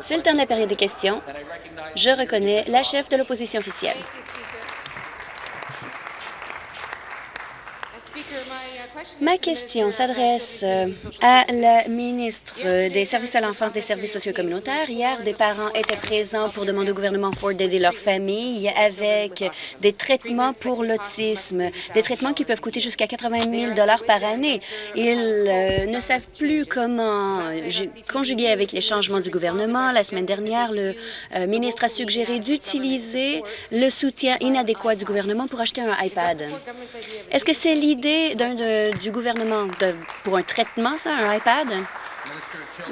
C'est le temps de la période des questions. Je reconnais la chef de l'opposition officielle. Ma question s'adresse euh, à la ministre des Services à l'enfance des services sociaux communautaires. Hier, des parents étaient présents pour demander au gouvernement Ford d'aider leur famille avec des traitements pour l'autisme, des traitements qui peuvent coûter jusqu'à 80 000 par année. Ils euh, ne savent plus comment conjuguer avec les changements du gouvernement. La semaine dernière, le euh, ministre a suggéré d'utiliser le soutien inadéquat du gouvernement pour acheter un iPad. Est-ce que c'est l'idée du gouvernement pour un traitement, ça, un iPad?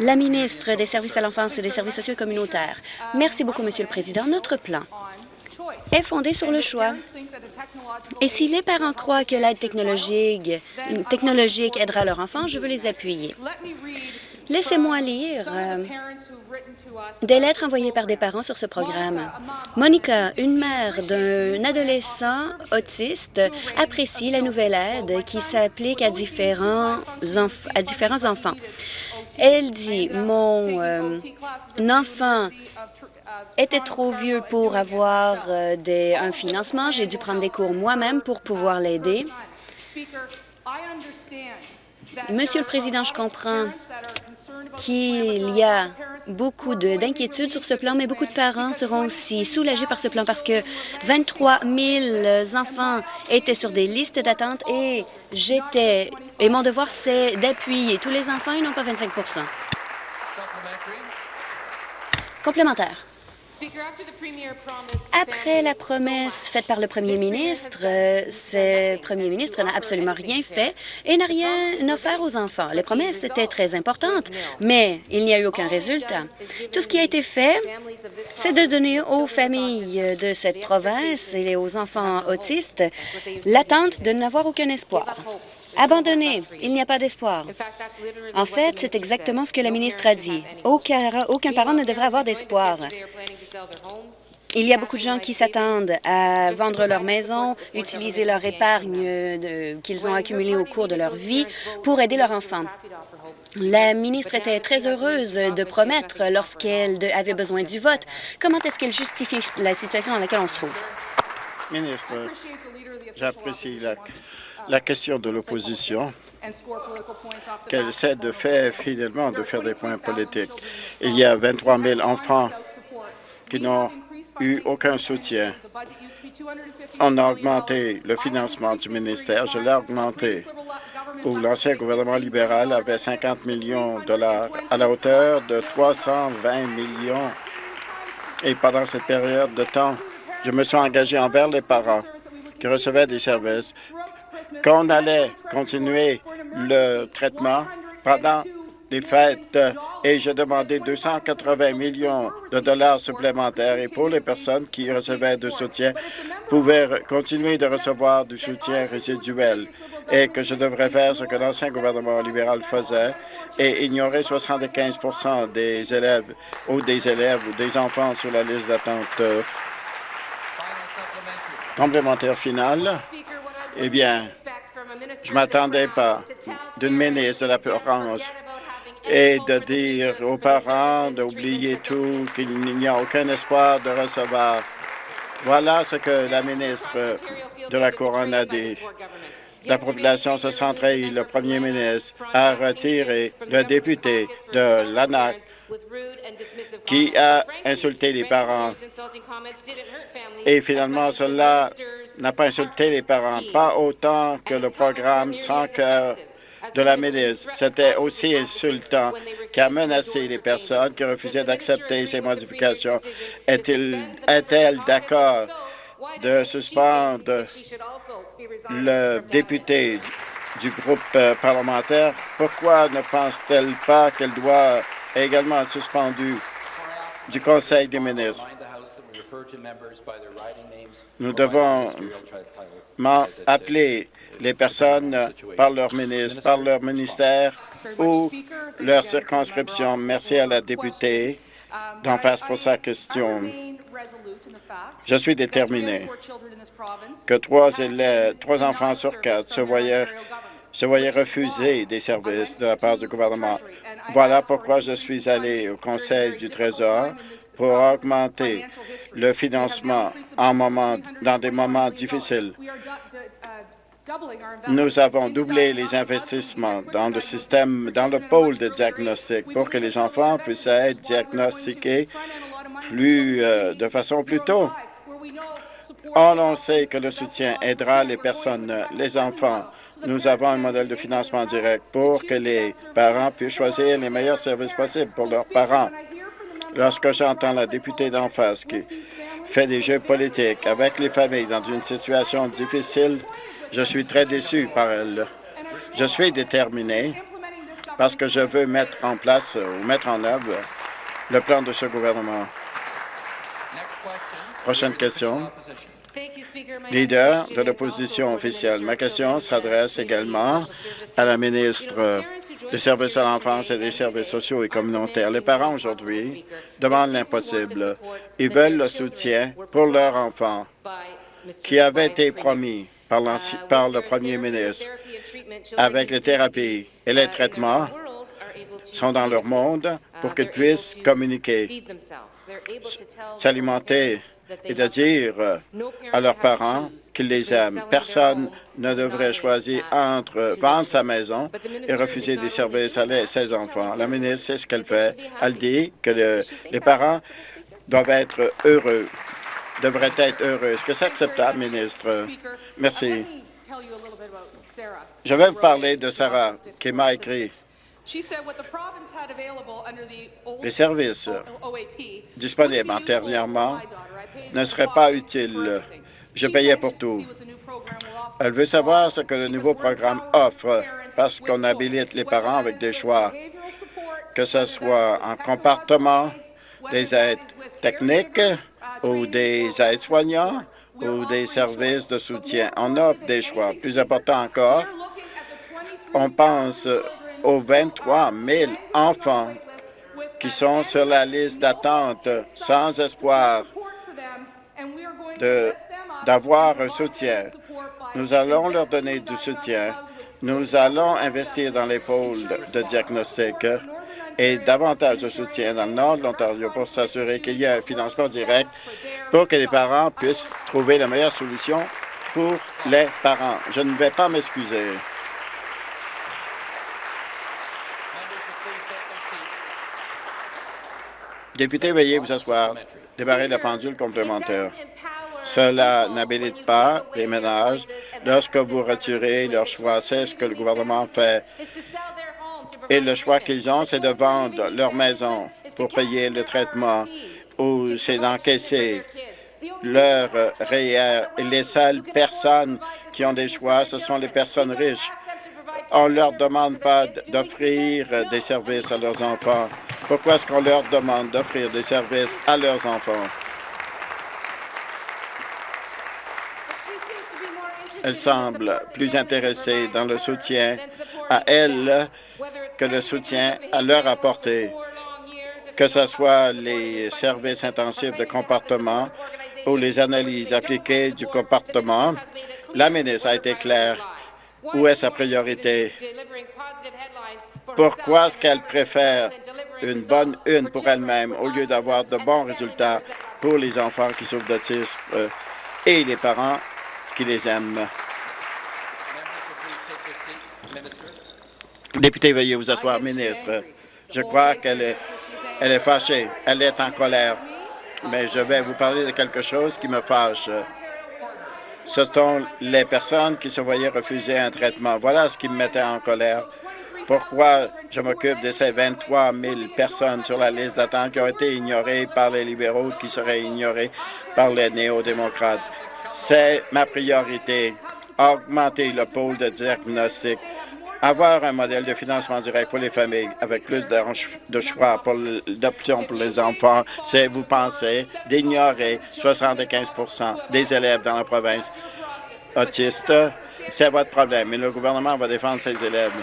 La ministre des Services à l'enfance et des services sociaux communautaires. Merci beaucoup, Monsieur le Président. Notre plan est fondé sur le choix. Et si les parents croient que l'aide technologique, technologique aidera leur enfant, je veux les appuyer. Laissez-moi lire euh, des lettres envoyées par des parents sur ce programme. Monica, une mère d'un adolescent autiste, apprécie la nouvelle aide qui s'applique à différents, à différents enfants? Elle dit, mon euh, enfant était trop vieux pour avoir euh, des, un financement. J'ai dû prendre des cours moi-même pour pouvoir l'aider. Monsieur le Président, je comprends qu'il y a beaucoup d'inquiétudes sur ce plan, mais beaucoup de parents seront aussi soulagés par ce plan parce que 23 000 enfants étaient sur des listes d'attente et j'étais et mon devoir, c'est d'appuyer tous les enfants, ils n'ont pas 25% Complémentaire. Après la promesse faite par le premier ministre, euh, ce premier ministre n'a absolument rien fait et n'a rien offert aux enfants. Les promesses étaient très importantes, mais il n'y a eu aucun résultat. Tout ce qui a été fait, c'est de donner aux familles de cette province et aux enfants autistes l'attente de n'avoir aucun espoir. Abandonné, il n'y a pas d'espoir. En fait, c'est exactement ce que la ministre a dit. Aucun, aucun parent ne devrait avoir d'espoir. Il y a beaucoup de gens qui s'attendent à vendre leur maison, utiliser leur épargne qu'ils ont accumulée au cours de leur vie pour aider leurs enfants. La ministre était très heureuse de promettre lorsqu'elle avait besoin du vote. Comment est-ce qu'elle justifie la situation dans laquelle on se trouve? Ministre, j'apprécie la la question de l'opposition, qu'elle essaie de faire finalement de faire des points politiques. Il y a 23 000 enfants qui n'ont eu aucun soutien. On a augmenté le financement du ministère, je l'ai augmenté, où l'ancien gouvernement libéral avait 50 millions de dollars à la hauteur de 320 millions. Et pendant cette période de temps, je me suis engagé envers les parents qui recevaient des services qu'on allait continuer le traitement pendant les fêtes et j'ai demandé 280 millions de dollars supplémentaires et pour les personnes qui recevaient de soutien pouvaient continuer de recevoir du soutien résiduel et que je devrais faire ce que l'ancien gouvernement libéral faisait et ignorer 75% des élèves ou des élèves ou des enfants sur la liste d'attente. Complémentaire final. Eh bien, je m'attendais pas d'une ministre de la France et de dire aux parents d'oublier tout, qu'il n'y a aucun espoir de recevoir. Voilà ce que la ministre de la Couronne a dit. La population se centrait, le premier ministre a retiré le député de l'ANAC qui a insulté les parents. Et finalement, cela n'a pas insulté les parents, pas autant que le programme sans cœur de la ministre. C'était aussi insultant qu'a menacé les personnes qui refusaient d'accepter ces modifications. Est-elle d'accord de suspendre le député du groupe euh, parlementaire? Pourquoi ne pense-t-elle pas qu'elle doit également suspendu du Conseil des ministres? Nous devons appeler les personnes par leur ministre, par leur ministère ou leur circonscription. Merci à la députée d'en face pour sa question. Je suis déterminé que trois, élèves, trois enfants sur quatre se voyaient se voyaient refuser des services de la part du gouvernement. Voilà pourquoi je suis allé au Conseil du Trésor pour augmenter le financement en moment, dans des moments difficiles. Nous avons doublé les investissements dans le système, dans le pôle de diagnostic pour que les enfants puissent être diagnostiqués plus, euh, de façon plus tôt. On sait que le soutien aidera les personnes, les enfants. Nous avons un modèle de financement direct pour que les parents puissent choisir les meilleurs services possibles pour leurs parents. Lorsque j'entends la députée d'en face qui fait des jeux politiques avec les familles dans une situation difficile, je suis très déçu par elle. Je suis déterminé parce que je veux mettre en place ou mettre en œuvre le plan de ce gouvernement. Prochaine question. Leader de l'opposition officielle. Ma question s'adresse également à la ministre des services à l'enfance et des services sociaux et communautaires. Les parents aujourd'hui demandent l'impossible. Ils veulent le soutien pour leurs enfants qui avait été promis par, par le premier ministre avec les thérapies et les traitements sont dans leur monde pour qu'ils puissent communiquer, s'alimenter et de dire euh, à leurs parents qu'ils les aiment. Personne ne devrait choisir entre vendre sa maison et refuser des services à ses enfants. La ministre sait ce qu'elle fait. Elle dit que les parents doivent être heureux, devraient être heureux. Est-ce que c'est acceptable, ministre? Merci. Je vais vous parler de Sarah, qui m'a écrit les services disponibles antérieurement ne seraient pas utiles. Je payais pour tout. Elle veut savoir ce que le nouveau programme offre parce qu'on habilite les parents avec des choix, que ce soit en comportement, des aides techniques ou des aides soignants ou des services de soutien. On offre des choix. Plus important encore, on pense aux 23 000 enfants qui sont sur la liste d'attente sans espoir d'avoir un soutien. Nous allons leur donner du soutien. Nous allons investir dans les pôles de diagnostic et davantage de soutien dans le nord de l'Ontario pour s'assurer qu'il y ait un financement direct pour que les parents puissent trouver la meilleure solution pour les parents. Je ne vais pas m'excuser. Député, veuillez vous asseoir. Démarrer la pendule complémentaire. Cela n'habilite pas les ménages lorsque vous retirez leur choix. C'est ce que le gouvernement fait. Et le choix qu'ils ont, c'est de vendre leur maison pour payer le traitement ou c'est d'encaisser leur REER. Les seules personnes qui ont des choix, ce sont les personnes riches. On ne leur demande pas d'offrir des services à leurs enfants. Pourquoi est-ce qu'on leur demande d'offrir des services à leurs enfants? Semble plus intéressée dans le soutien à elle que le soutien à leur apporter, que ce soit les services intensifs de comportement ou les analyses appliquées du comportement. La ministre a été claire. Où est sa priorité? Pourquoi est-ce qu'elle préfère une bonne une pour elle-même au lieu d'avoir de bons résultats pour les enfants qui souffrent d'autisme euh, et les parents qui les aiment. Député, veuillez vous asseoir, ministre. Je crois qu'elle est, elle est fâchée, elle est en colère, mais je vais vous parler de quelque chose qui me fâche. Ce sont les personnes qui se voyaient refuser un traitement. Voilà ce qui me mettait en colère. Pourquoi je m'occupe de ces 23 000 personnes sur la liste d'attente qui ont été ignorées par les libéraux, qui seraient ignorées par les néo-démocrates? C'est ma priorité, augmenter le pôle de diagnostic, avoir un modèle de financement direct pour les familles avec plus de choix d'options pour les enfants, c'est, vous pensez, d'ignorer 75% des élèves dans la province autistes. C'est votre problème, mais le gouvernement va défendre ses élèves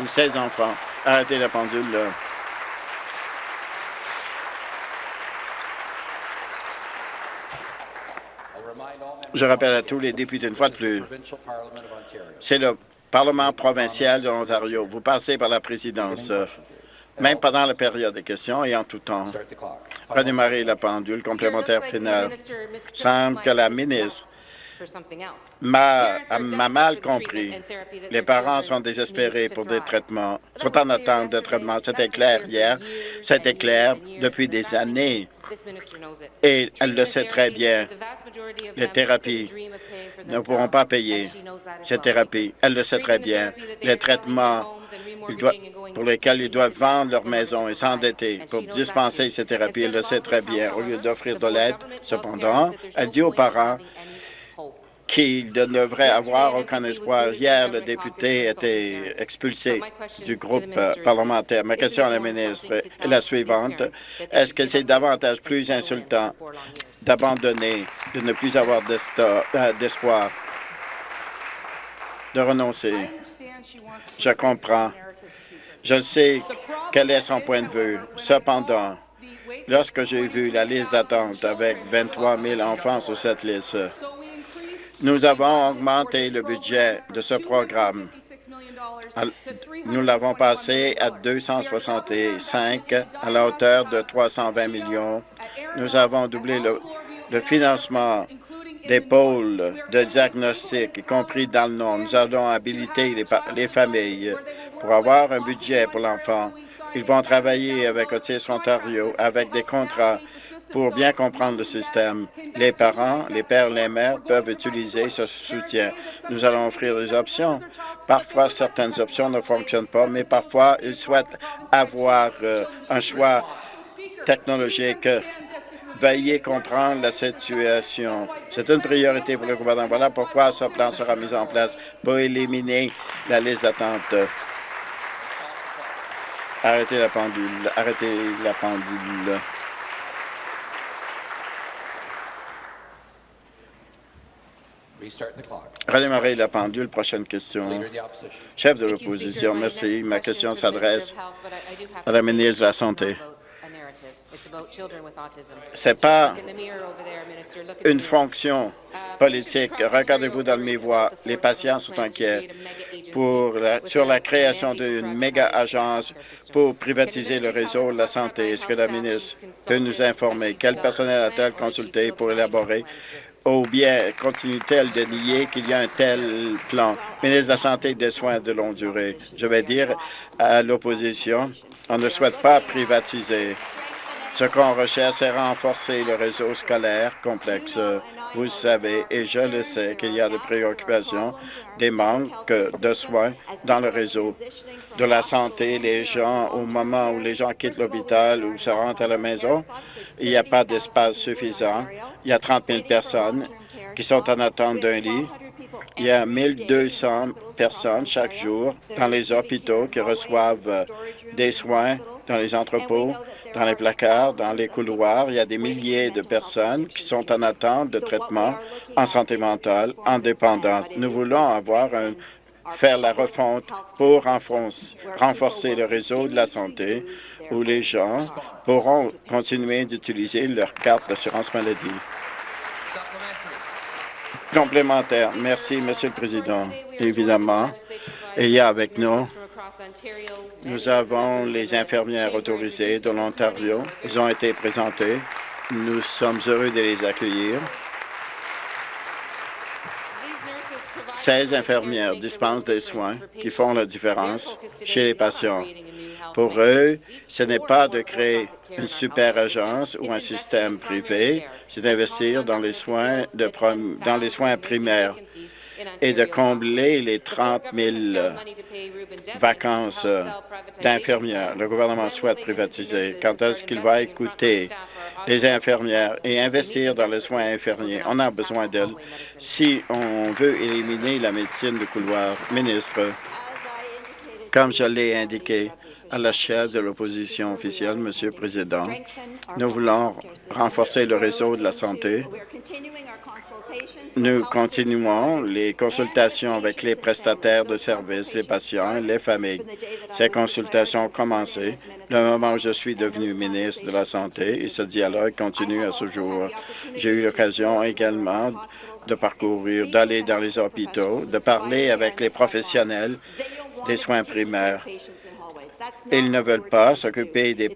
ou ses enfants. Arrêtez la pendule. Je rappelle à tous les députés une fois de plus, c'est le Parlement provincial de l'Ontario. Vous passez par la présidence, même pendant la période des questions et en tout temps. Redémarrer la pendule complémentaire finale. semble que la ministre m'a mal compris. Les parents sont désespérés pour des traitements, sont en attente de traitements. C'était clair hier, c'était clair depuis des années. Et elle le sait très bien. Les thérapies ne pourront pas payer ces thérapies. Elle le sait très bien. Les traitements pour lesquels ils doivent vendre leur maison et s'endetter pour dispenser ces thérapies, elle le sait très bien. Au lieu d'offrir de l'aide, cependant, elle dit aux parents qu'il ne devrait avoir aucun espoir. Hier, le député était expulsé du groupe parlementaire. Ma question à la ministre est la suivante. Est-ce que c'est davantage plus insultant d'abandonner, de ne plus avoir euh, d'espoir, de renoncer? Je comprends. Je sais quel est son point de vue. Cependant, lorsque j'ai vu la liste d'attente avec 23 000 enfants sur cette liste, nous avons augmenté le budget de ce programme. Nous l'avons passé à 265 à la hauteur de 320 millions. Nous avons doublé le, financement des pôles de diagnostic, y compris dans le nom. Nous allons habiliter les, les familles pour avoir un budget pour l'enfant. Ils vont travailler avec Autisme Ontario avec des contrats pour bien comprendre le système, les parents, les pères, les mères peuvent utiliser ce soutien. Nous allons offrir des options. Parfois, certaines options ne fonctionnent pas, mais parfois, ils souhaitent avoir euh, un choix technologique. Veuillez comprendre la situation. C'est une priorité pour le gouvernement. Voilà pourquoi ce plan sera mis en place pour éliminer la liste d'attente. Arrêtez la pendule. Arrêtez la pendule. Redémarrer la pendule. Prochaine question. Chef de l'opposition, merci. Ma question s'adresse à la ministre de la Santé. Ce n'est pas une fonction politique. Regardez-vous dans le miroir. Les patients sont inquiets pour sur la création d'une méga-agence pour privatiser le réseau de la santé? Est-ce que la ministre peut nous informer? quel personnel a-t-elle consulté pour élaborer? ou bien continue-t-elle de nier qu'il y a un tel plan? Ministre de la Santé et des Soins de longue durée, je vais dire à l'opposition, on ne souhaite pas privatiser. Ce qu'on recherche, c'est renforcer le réseau scolaire complexe. Vous savez, et je le sais, qu'il y a des préoccupations, des manques de soins dans le réseau de la santé. Les gens, au moment où les gens quittent l'hôpital ou se rendent à la maison, il n'y a pas d'espace suffisant. Il y a 30 000 personnes qui sont en attente d'un lit. Il y a 1 200 personnes chaque jour dans les hôpitaux qui reçoivent des soins dans les entrepôts dans les placards, dans les couloirs. Il y a des milliers de personnes qui sont en attente de traitement en santé mentale, en dépendance. Nous voulons avoir un, faire la refonte pour renforcer le réseau de la santé où les gens pourront continuer d'utiliser leur carte d'assurance maladie. Complémentaire. Merci, Monsieur le Président. Évidemment, il y a avec nous nous avons les infirmières autorisées de l'Ontario. Ils ont été présentés. Nous sommes heureux de les accueillir. Ces infirmières dispensent des soins qui font la différence chez les patients. Pour eux, ce n'est pas de créer une super agence ou un système privé, c'est d'investir dans les soins dans les soins primaires et de combler les 30 000 vacances d'infirmières. Le gouvernement souhaite privatiser. Quand est-ce qu'il va écouter les infirmières et investir dans les soins infirmiers? On a besoin d'elles si on veut éliminer la médecine de couloir. Ministre, comme je l'ai indiqué, à la chef de l'opposition officielle, Monsieur le Président. Nous voulons renforcer le réseau de la santé. Nous continuons les consultations avec les prestataires de services, les patients et les familles. Ces consultations ont commencé le moment où je suis devenu ministre de la Santé et ce dialogue continue à ce jour. J'ai eu l'occasion également de parcourir, d'aller dans les hôpitaux, de parler avec les professionnels des soins primaires. Ils ne veulent pas s'occuper des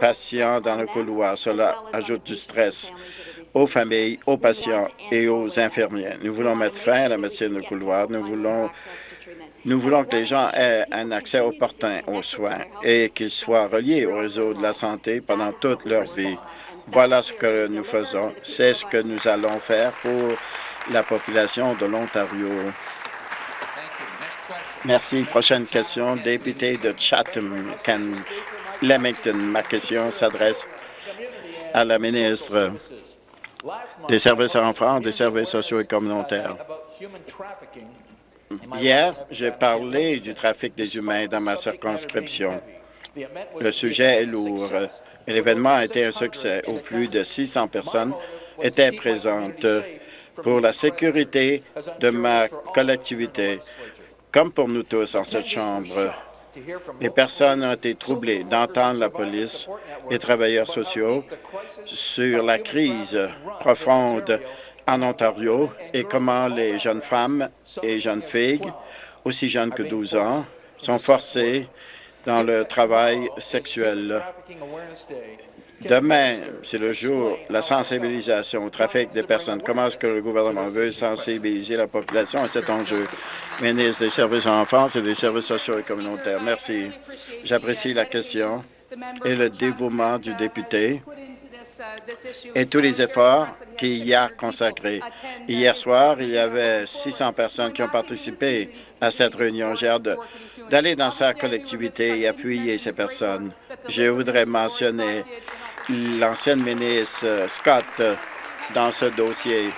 patients dans le couloir. Cela ajoute du stress aux familles, aux patients et aux infirmiers. Nous voulons mettre fin à la médecine de couloir. Nous voulons, nous voulons que les gens aient un accès opportun aux soins et qu'ils soient reliés au réseau de la santé pendant toute leur vie. Voilà ce que nous faisons. C'est ce que nous allons faire pour la population de l'Ontario. Merci. Prochaine question, député de Chatham, Lemington. Ma question s'adresse à la ministre des services à l'enfant, des services sociaux et communautaires. Hier, j'ai parlé du trafic des humains dans ma circonscription. Le sujet est lourd l'événement a été un succès où plus de 600 personnes étaient présentes pour la sécurité de ma collectivité. Comme pour nous tous en cette Chambre, les personnes ont été troublées d'entendre la police et travailleurs sociaux sur la crise profonde en Ontario et comment les jeunes femmes et jeunes filles, aussi jeunes que 12 ans, sont forcées dans le travail sexuel. Demain, c'est le jour de la sensibilisation au trafic des personnes. Comment est-ce que le gouvernement veut sensibiliser la population à cet enjeu? Ministre des Services à l'enfance et des services sociaux et communautaires. Merci. J'apprécie la question et le dévouement du député et tous les efforts qu'il y a consacrés. Hier soir, il y avait 600 personnes qui ont participé à cette réunion. J'ai hâte d'aller dans sa collectivité et appuyer ces personnes. Je voudrais mentionner l'ancienne ministre euh, Scott euh, dans ce dossier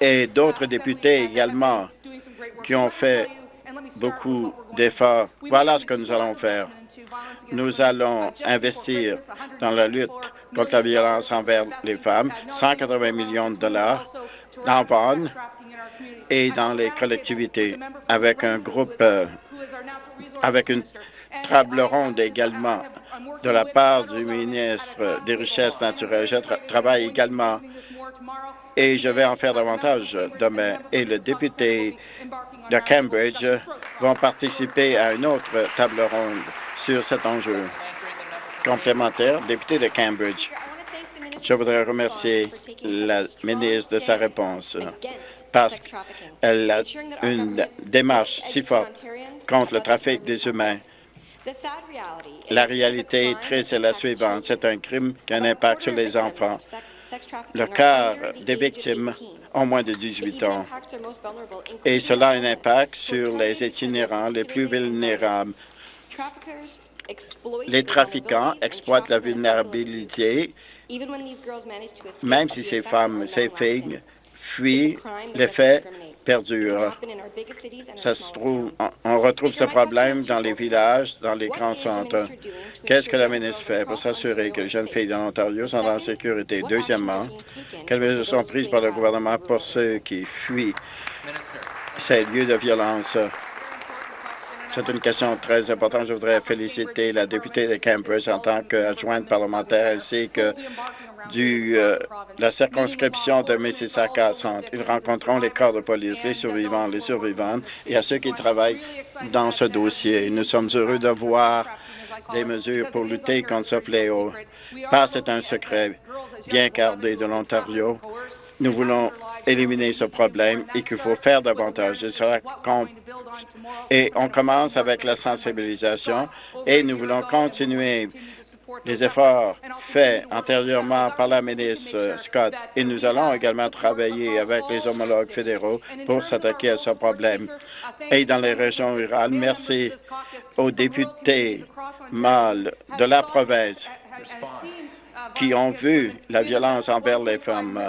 et d'autres députés également qui ont fait beaucoup d'efforts. Voilà ce que nous allons faire. Nous allons investir dans la lutte contre la violence envers les femmes, 180 millions de dollars dans Vaughan et dans les collectivités, avec un groupe, euh, avec une table ronde également de la part du ministre des Richesses naturelles. Je travaille également et je vais en faire davantage demain. Et le député de Cambridge vont participer à une autre table ronde sur cet enjeu. Complémentaire, député de Cambridge. Je voudrais remercier la ministre de sa réponse parce qu'elle a une démarche si forte contre le trafic des humains la réalité triste est la suivante. C'est un crime qui a un impact sur les enfants. Le quart des victimes ont moins de 18 ans et cela a un impact sur les itinérants les plus vulnérables. Les trafiquants exploitent la vulnérabilité, même si ces femmes, ces filles fuient les faits perdure. Ça se trouve, on retrouve ce problème dans les villages, dans les grands centres. Qu'est-ce que la ministre fait pour s'assurer que les jeunes filles dans l'Ontario sont en sécurité? Deuxièmement, quelles mesures sont prises par le gouvernement pour ceux qui fuient ces lieux de violence? C'est une question très importante. Je voudrais féliciter la députée de Cambridge en tant qu'adjointe parlementaire ainsi que du, euh, la circonscription de Mississauga Centre. Ils rencontreront les corps de police, les survivants, les survivantes et à ceux qui travaillent dans ce dossier. Nous sommes heureux de voir des mesures pour lutter contre ce fléau. Pas c'est un secret bien gardé de l'Ontario. Nous voulons éliminer ce problème et qu'il faut faire davantage. Et on commence avec la sensibilisation et nous voulons continuer les efforts faits antérieurement par la ministre Scott et nous allons également travailler avec les homologues fédéraux pour s'attaquer à ce problème. Et dans les régions rurales, merci aux députés mâles de la province qui ont vu la violence envers les femmes.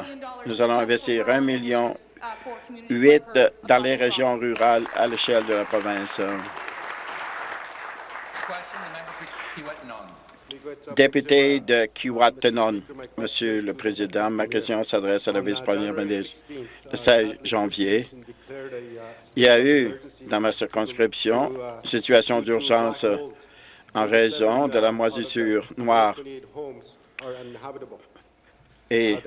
Nous allons investir un million huit dans les régions rurales à l'échelle de la province. Député de Kiwatanon, Monsieur le Président, ma question s'adresse à la vice-première ministre. Le 16 janvier, il y a eu dans ma circonscription une situation d'urgence en raison de la moisissure noire et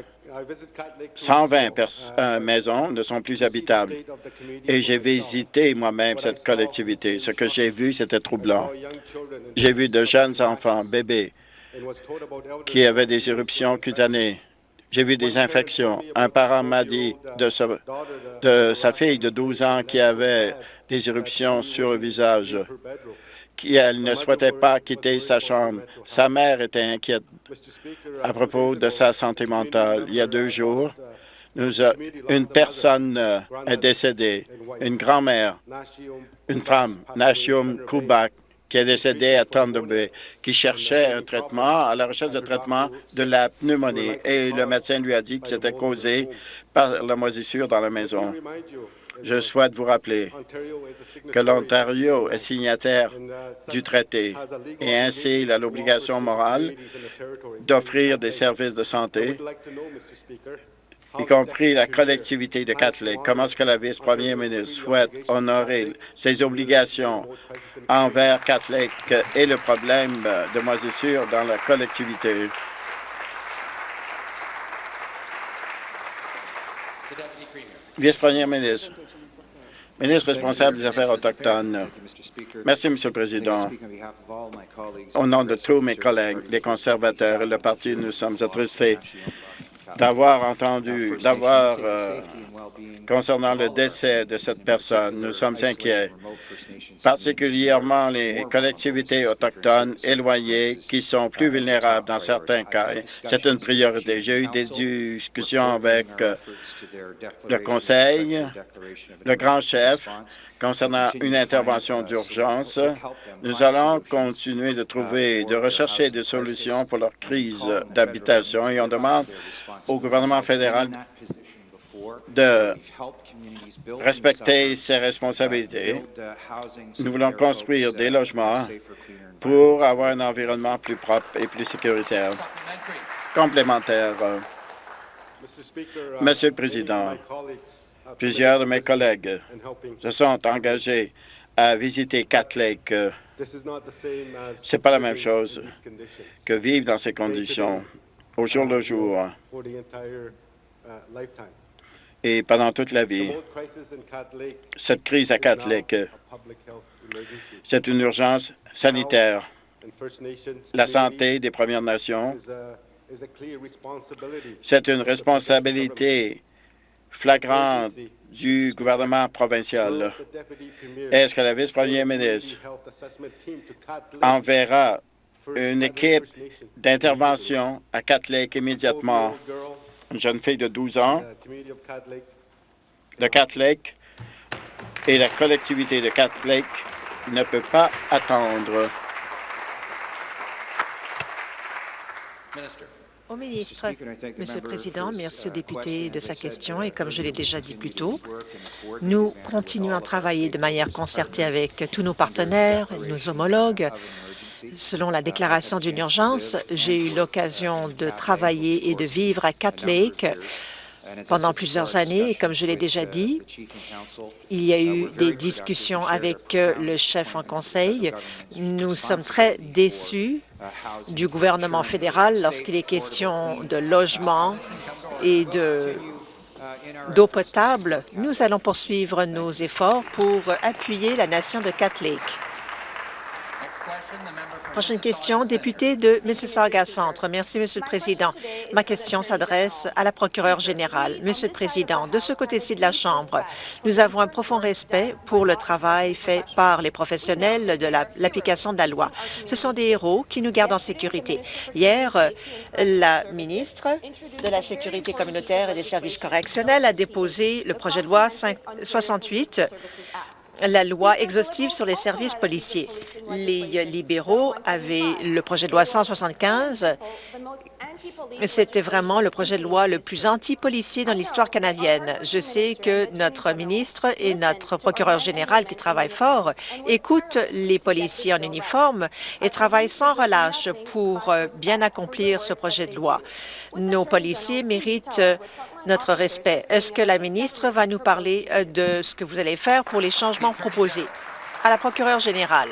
120 euh, maisons ne sont plus habitables. Et j'ai visité moi-même cette collectivité. Ce que j'ai vu, c'était troublant. J'ai vu de jeunes enfants, bébés, qui avaient des éruptions cutanées. J'ai vu des infections. Un parent m'a dit de, de sa fille de 12 ans qui avait des éruptions sur le visage qu'elle ne souhaitait pas quitter sa chambre. Sa mère était inquiète à propos de sa santé mentale. Il y a deux jours, une personne euh, est décédée, une grand-mère, une femme, Nashium Kubak, qui est décédée à Thunder Bay, qui cherchait un traitement, à la recherche de traitement de la pneumonie. Et le médecin lui a dit que c'était causé par la moisissure dans la maison. Je souhaite vous rappeler que l'Ontario est signataire du traité et ainsi il a l'obligation morale d'offrir des services de santé y compris la collectivité de Catholic. Comment est-ce que la vice-première ministre souhaite honorer ses obligations envers Catholic et le problème de moisissure dans la collectivité? Vice-première ministre. Ministre responsable des Affaires autochtones. Merci, Monsieur le Président. Au nom de tous mes collègues, les conservateurs et le parti, nous sommes attristés d'avoir entendu, d'avoir, euh, concernant le décès de cette personne, nous sommes inquiets, particulièrement les collectivités autochtones éloignées qui sont plus vulnérables dans certains cas. C'est une priorité. J'ai eu des discussions avec euh, le Conseil, le grand chef, concernant une intervention d'urgence. Nous allons continuer de trouver, de rechercher des solutions pour leur crise d'habitation et on demande au gouvernement fédéral de respecter ses responsabilités. Nous voulons construire des logements pour avoir un environnement plus propre et plus sécuritaire. Complémentaire. Monsieur le Président, plusieurs de mes collègues se sont engagés à visiter Cat Lake. Ce n'est pas la même chose que vivre dans ces conditions au jour le jour et pendant toute la vie. Cette crise à Cat Lake, c'est une urgence sanitaire. La santé des Premières Nations, c'est une responsabilité flagrante du gouvernement provincial. Est-ce que la vice-première ministre enverra une équipe d'intervention à Cat Lake immédiatement? Une jeune fille de 12 ans de Cat Lake et la collectivité de Cat Lake ne peut pas attendre. Au ministre, Monsieur le Président, merci au député de sa question et comme je l'ai déjà dit plus tôt, nous continuons à travailler de manière concertée avec tous nos partenaires, nos homologues, Selon la déclaration d'une urgence, j'ai eu l'occasion de travailler et de vivre à Cat Lake pendant plusieurs années. Et comme je l'ai déjà dit, il y a eu des discussions avec le chef en conseil. Nous sommes très déçus du gouvernement fédéral lorsqu'il est question de logement et de d'eau potable. Nous allons poursuivre nos efforts pour appuyer la nation de Cat Lake. Prochaine question, député de Mississauga Centre. Merci, Monsieur le Président. Ma question s'adresse à la procureure générale. Monsieur le Président, de ce côté-ci de la Chambre, nous avons un profond respect pour le travail fait par les professionnels de l'application de la loi. Ce sont des héros qui nous gardent en sécurité. Hier, la ministre de la Sécurité communautaire et des services correctionnels a déposé le projet de loi 68 la loi exhaustive sur les services policiers. Les libéraux avaient le projet de loi 175 C'était vraiment le projet de loi le plus anti-policier dans l'histoire canadienne. Je sais que notre ministre et notre procureur général, qui travaillent fort, écoutent les policiers en uniforme et travaillent sans relâche pour euh, bien accomplir ce projet de loi. Nos policiers méritent euh, notre respect. Est-ce que la ministre va nous parler euh, de ce que vous allez faire pour les changements proposés? À la procureure générale.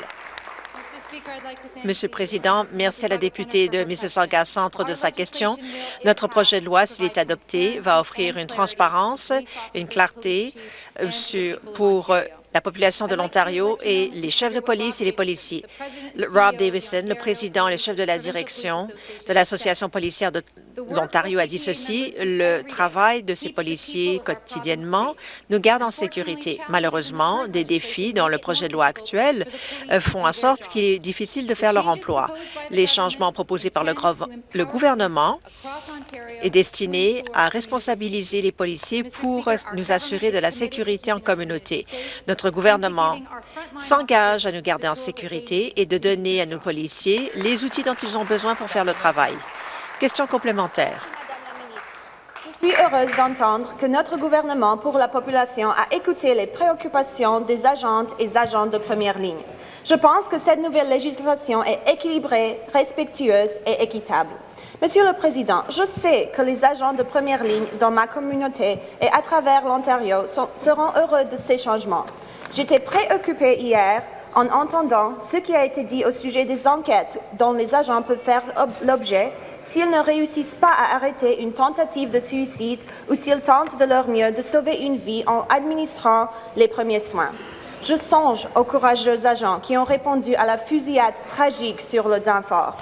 Monsieur le Président, merci à la députée de Mississauga Centre de sa question. Notre projet de loi, s'il est adopté, va offrir une transparence, une clarté euh, pour euh, la population de l'Ontario et les chefs de police et les policiers. Rob Davison, le président et le chef de la direction de l'Association policière de l'Ontario a dit ceci, le travail de ces policiers quotidiennement nous garde en sécurité. Malheureusement, des défis dans le projet de loi actuel euh, font en sorte qu'il est difficile de faire leur emploi. Les changements proposés par le, gouvernement est destiné à responsabiliser les policiers pour nous assurer de la sécurité en communauté. Notre gouvernement s'engage à nous garder en sécurité et de donner à nos policiers les outils dont ils ont besoin pour faire le travail. Je suis heureuse d'entendre que notre gouvernement pour la population a écouté les préoccupations des agentes et agents de première ligne. Je pense que cette nouvelle législation est équilibrée, respectueuse et équitable. Monsieur le Président, je sais que les agents de première ligne dans ma communauté et à travers l'Ontario seront heureux de ces changements. J'étais préoccupée hier en entendant ce qui a été dit au sujet des enquêtes dont les agents peuvent faire l'objet s'ils ne réussissent pas à arrêter une tentative de suicide ou s'ils tentent de leur mieux de sauver une vie en administrant les premiers soins. Je songe aux courageux agents qui ont répondu à la fusillade tragique sur le Danfort.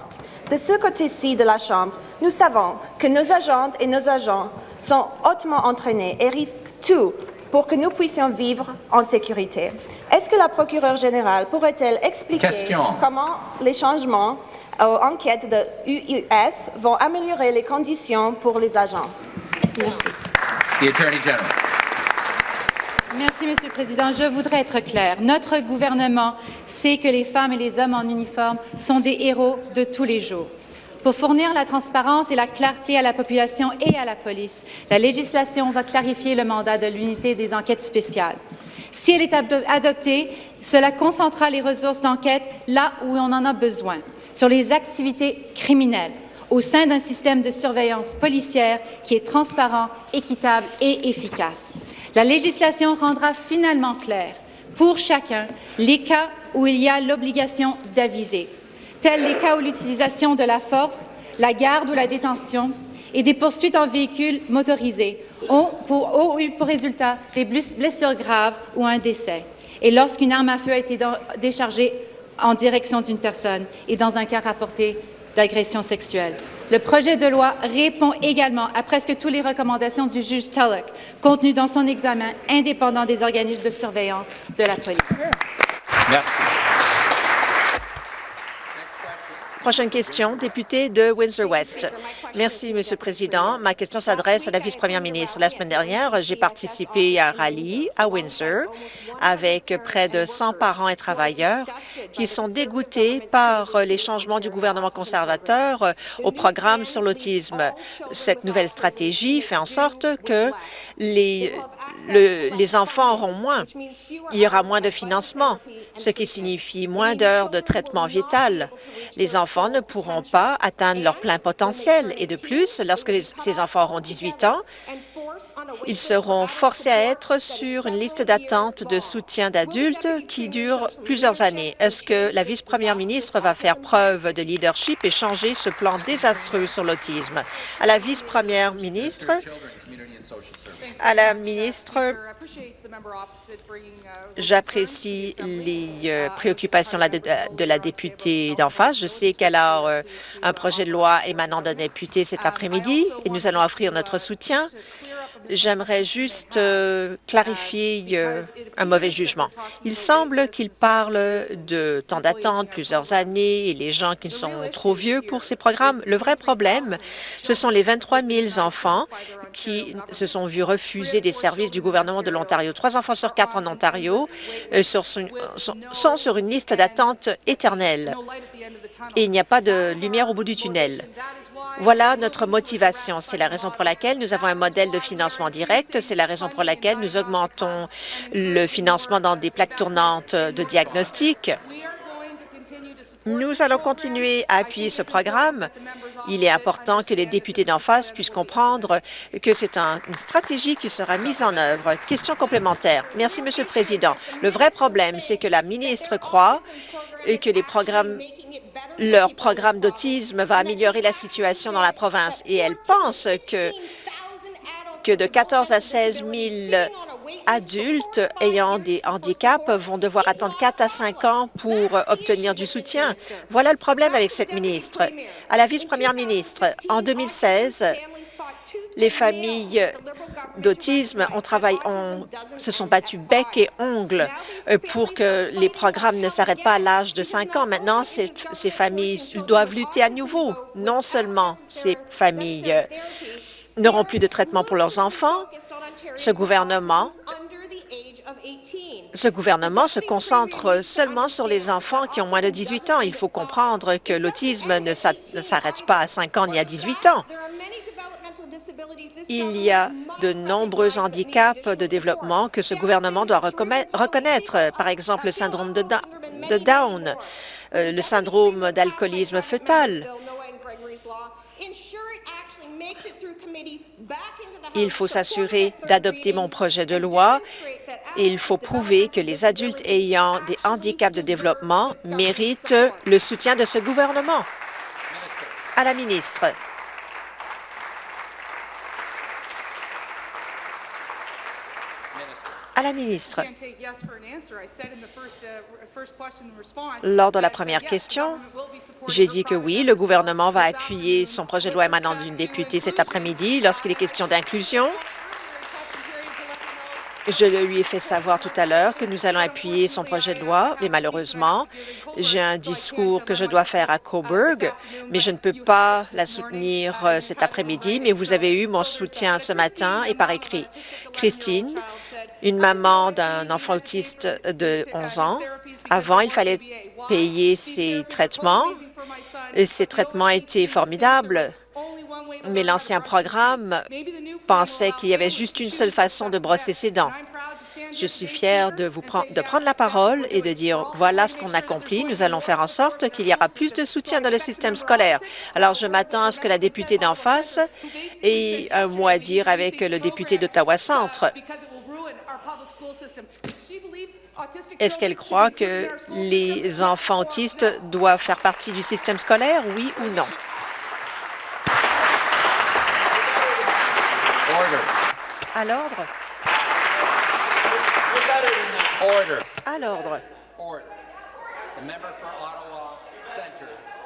De ce côté-ci de la Chambre, nous savons que nos agentes et nos agents sont hautement entraînés et risquent tout pour que nous puissions vivre en sécurité. Est-ce que la procureure générale pourrait-elle expliquer comment les changements aux enquêtes de UIS vont améliorer les conditions pour les agents? Merci. Merci, Monsieur le Président. Je voudrais être clair. Notre gouvernement sait que les femmes et les hommes en uniforme sont des héros de tous les jours. Pour fournir la transparence et la clarté à la population et à la police, la législation va clarifier le mandat de l'unité des enquêtes spéciales. Si elle est adoptée, cela concentrera les ressources d'enquête là où on en a besoin, sur les activités criminelles, au sein d'un système de surveillance policière qui est transparent, équitable et efficace. La législation rendra finalement clair pour chacun les cas où il y a l'obligation d'aviser tels les cas où l'utilisation de la force, la garde ou la détention et des poursuites en véhicule motorisé ont, pour, eu pour résultat des blessures graves ou un décès, et lorsqu'une arme à feu a été déchargée en direction d'une personne et dans un cas rapporté d'agression sexuelle. Le projet de loi répond également à presque toutes les recommandations du juge Tulloch contenues dans son examen indépendant des organismes de surveillance de la police. Merci. Prochaine question, député de Windsor-West. Merci, Monsieur le Président. Ma question s'adresse à la vice-première ministre. La semaine dernière, j'ai participé à un rallye à Windsor avec près de 100 parents et travailleurs qui sont dégoûtés par les changements du gouvernement conservateur au programme sur l'autisme. Cette nouvelle stratégie fait en sorte que les, les enfants auront moins. Il y aura moins de financement, ce qui signifie moins d'heures de traitement vital. Les enfants ne pourront pas atteindre leur plein potentiel. Et de plus, lorsque ces enfants auront 18 ans, ils seront forcés à être sur une liste d'attente de soutien d'adultes qui dure plusieurs années. Est-ce que la vice-première ministre va faire preuve de leadership et changer ce plan désastreux sur l'autisme? À la vice-première ministre, à la ministre J'apprécie les euh, préoccupations de la députée d'en face. Je sais qu'elle a euh, un projet de loi émanant d'un député cet après-midi et nous allons offrir notre soutien J'aimerais juste euh, clarifier euh, un mauvais jugement. Il semble qu'il parle de temps d'attente, plusieurs années, et les gens qui sont trop vieux pour ces programmes. Le vrai problème, ce sont les 23 000 enfants qui se sont vus refuser des services du gouvernement de l'Ontario. Trois enfants sur quatre en Ontario euh, sont sur une liste d'attente éternelle et il n'y a pas de lumière au bout du tunnel. Voilà notre motivation. C'est la raison pour laquelle nous avons un modèle de financement direct. C'est la raison pour laquelle nous augmentons le financement dans des plaques tournantes de diagnostic. Nous allons continuer à appuyer ce programme. Il est important que les députés d'en face puissent comprendre que c'est une stratégie qui sera mise en œuvre. Question complémentaire. Merci, Monsieur le Président. Le vrai problème, c'est que la ministre croit que les programmes leur programme d'autisme va améliorer la situation dans la province et elle pense que, que de 14 à 16 000 adultes ayant des handicaps vont devoir attendre 4 à 5 ans pour obtenir du soutien. Voilà le problème avec cette ministre. À la vice-première ministre, en 2016, les familles d'autisme ont travaillé, se sont battues bec et ongles pour que les programmes ne s'arrêtent pas à l'âge de 5 ans. Maintenant, ces, ces familles doivent lutter à nouveau. Non seulement ces familles n'auront plus de traitement pour leurs enfants, ce gouvernement ce gouvernement se concentre seulement sur les enfants qui ont moins de 18 ans. Il faut comprendre que l'autisme ne s'arrête pas à 5 ans ni à 18 ans. Il y a de nombreux handicaps de développement que ce gouvernement doit reconnaître, par exemple le syndrome de, Down, euh, le syndrome d'alcoolisme fœtal. Il faut s'assurer d'adopter mon projet de loi il faut prouver que les adultes ayant des handicaps de développement méritent le soutien de ce gouvernement. À la ministre. À la ministre. Lors de la première question, j'ai dit que oui, le gouvernement va appuyer son projet de loi émanant d'une députée cet après-midi lorsqu'il est question d'inclusion. Je lui ai fait savoir tout à l'heure que nous allons appuyer son projet de loi, mais malheureusement, j'ai un discours que je dois faire à Coburg, mais je ne peux pas la soutenir euh, cet après-midi, mais vous avez eu mon soutien ce matin et par écrit. Christine, une maman d'un enfant autiste de 11 ans. Avant, il fallait payer ses traitements. Et ces traitements étaient formidables, mais l'ancien programme pensait qu'il y avait juste une seule façon de brosser ses dents. Je suis fière de, vous de prendre la parole et de dire voilà ce qu'on accomplit. Nous allons faire en sorte qu'il y aura plus de soutien dans le système scolaire. Alors, je m'attends à ce que la députée d'en face ait un mot à dire avec le député d'Ottawa-Centre. Est-ce qu'elle croit que les enfants autistes doivent faire partie du système scolaire, oui ou non? À l'ordre. À l'ordre.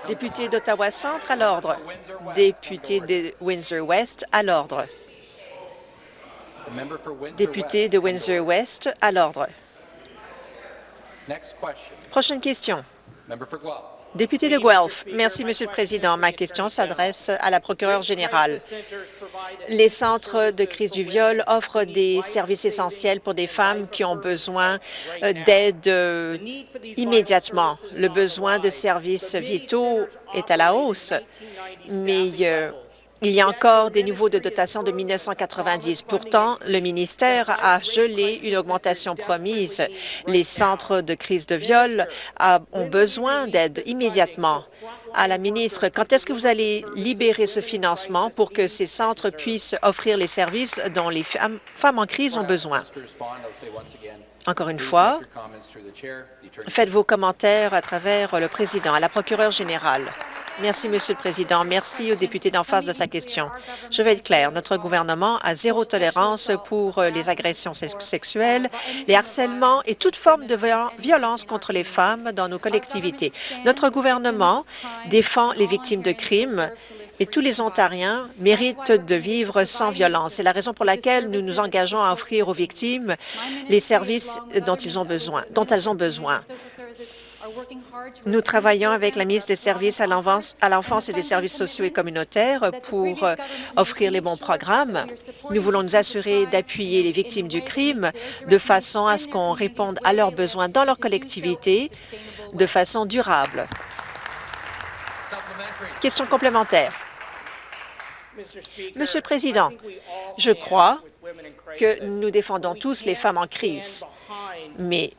Député d'Ottawa-Centre, à l'ordre. Député de Windsor-West, à l'ordre. Député de Windsor-West, à l'ordre. Prochaine question. Député de Guelph. Merci, Monsieur le Président. Ma question s'adresse à la procureure générale. Les centres de crise du viol offrent des services essentiels pour des femmes qui ont besoin euh, d'aide euh, immédiatement. Le besoin de services vitaux est à la hausse, mais euh, il y a encore des niveaux de dotation de 1990. Pourtant, le ministère a gelé une augmentation promise. Les centres de crise de viol ont besoin d'aide immédiatement. À la ministre, quand est-ce que vous allez libérer ce financement pour que ces centres puissent offrir les services dont les femmes, en crise ont besoin? Encore une fois, faites vos commentaires à travers le président, à la procureure générale. Merci, Monsieur le Président. Merci au député d'en face de sa question. Je vais être clair. Notre gouvernement a zéro tolérance pour les agressions sexuelles, les harcèlements et toute forme de violence contre les femmes dans nos collectivités. Notre gouvernement défend les victimes de crimes et tous les Ontariens méritent de vivre sans violence. C'est la raison pour laquelle nous nous engageons à offrir aux victimes les services dont elles ont besoin. Nous travaillons avec la ministre des Services à l'enfance et des services sociaux et communautaires pour euh, offrir les bons programmes. Nous voulons nous assurer d'appuyer les victimes du crime de façon à ce qu'on réponde à leurs besoins dans leur collectivité de façon durable. Question complémentaire. Monsieur le Président, je crois que nous défendons tous les femmes en crise, mais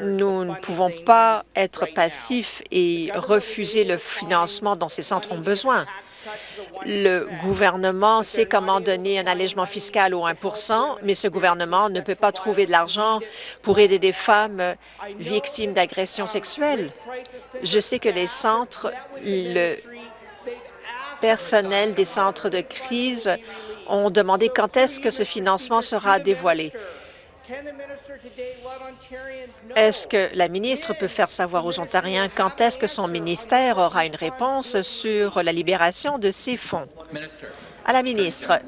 nous ne pouvons pas être passifs et refuser le financement dont ces centres ont besoin. Le gouvernement sait comment donner un allègement fiscal au 1% mais ce gouvernement ne peut pas trouver de l'argent pour aider des femmes victimes d'agressions sexuelles. Je sais que les centres, le personnel des centres de crise ont demandé quand est-ce que ce financement sera dévoilé. Est-ce que la ministre peut faire savoir aux Ontariens quand est-ce que son ministère aura une réponse sur la libération de ces fonds? À la ministre,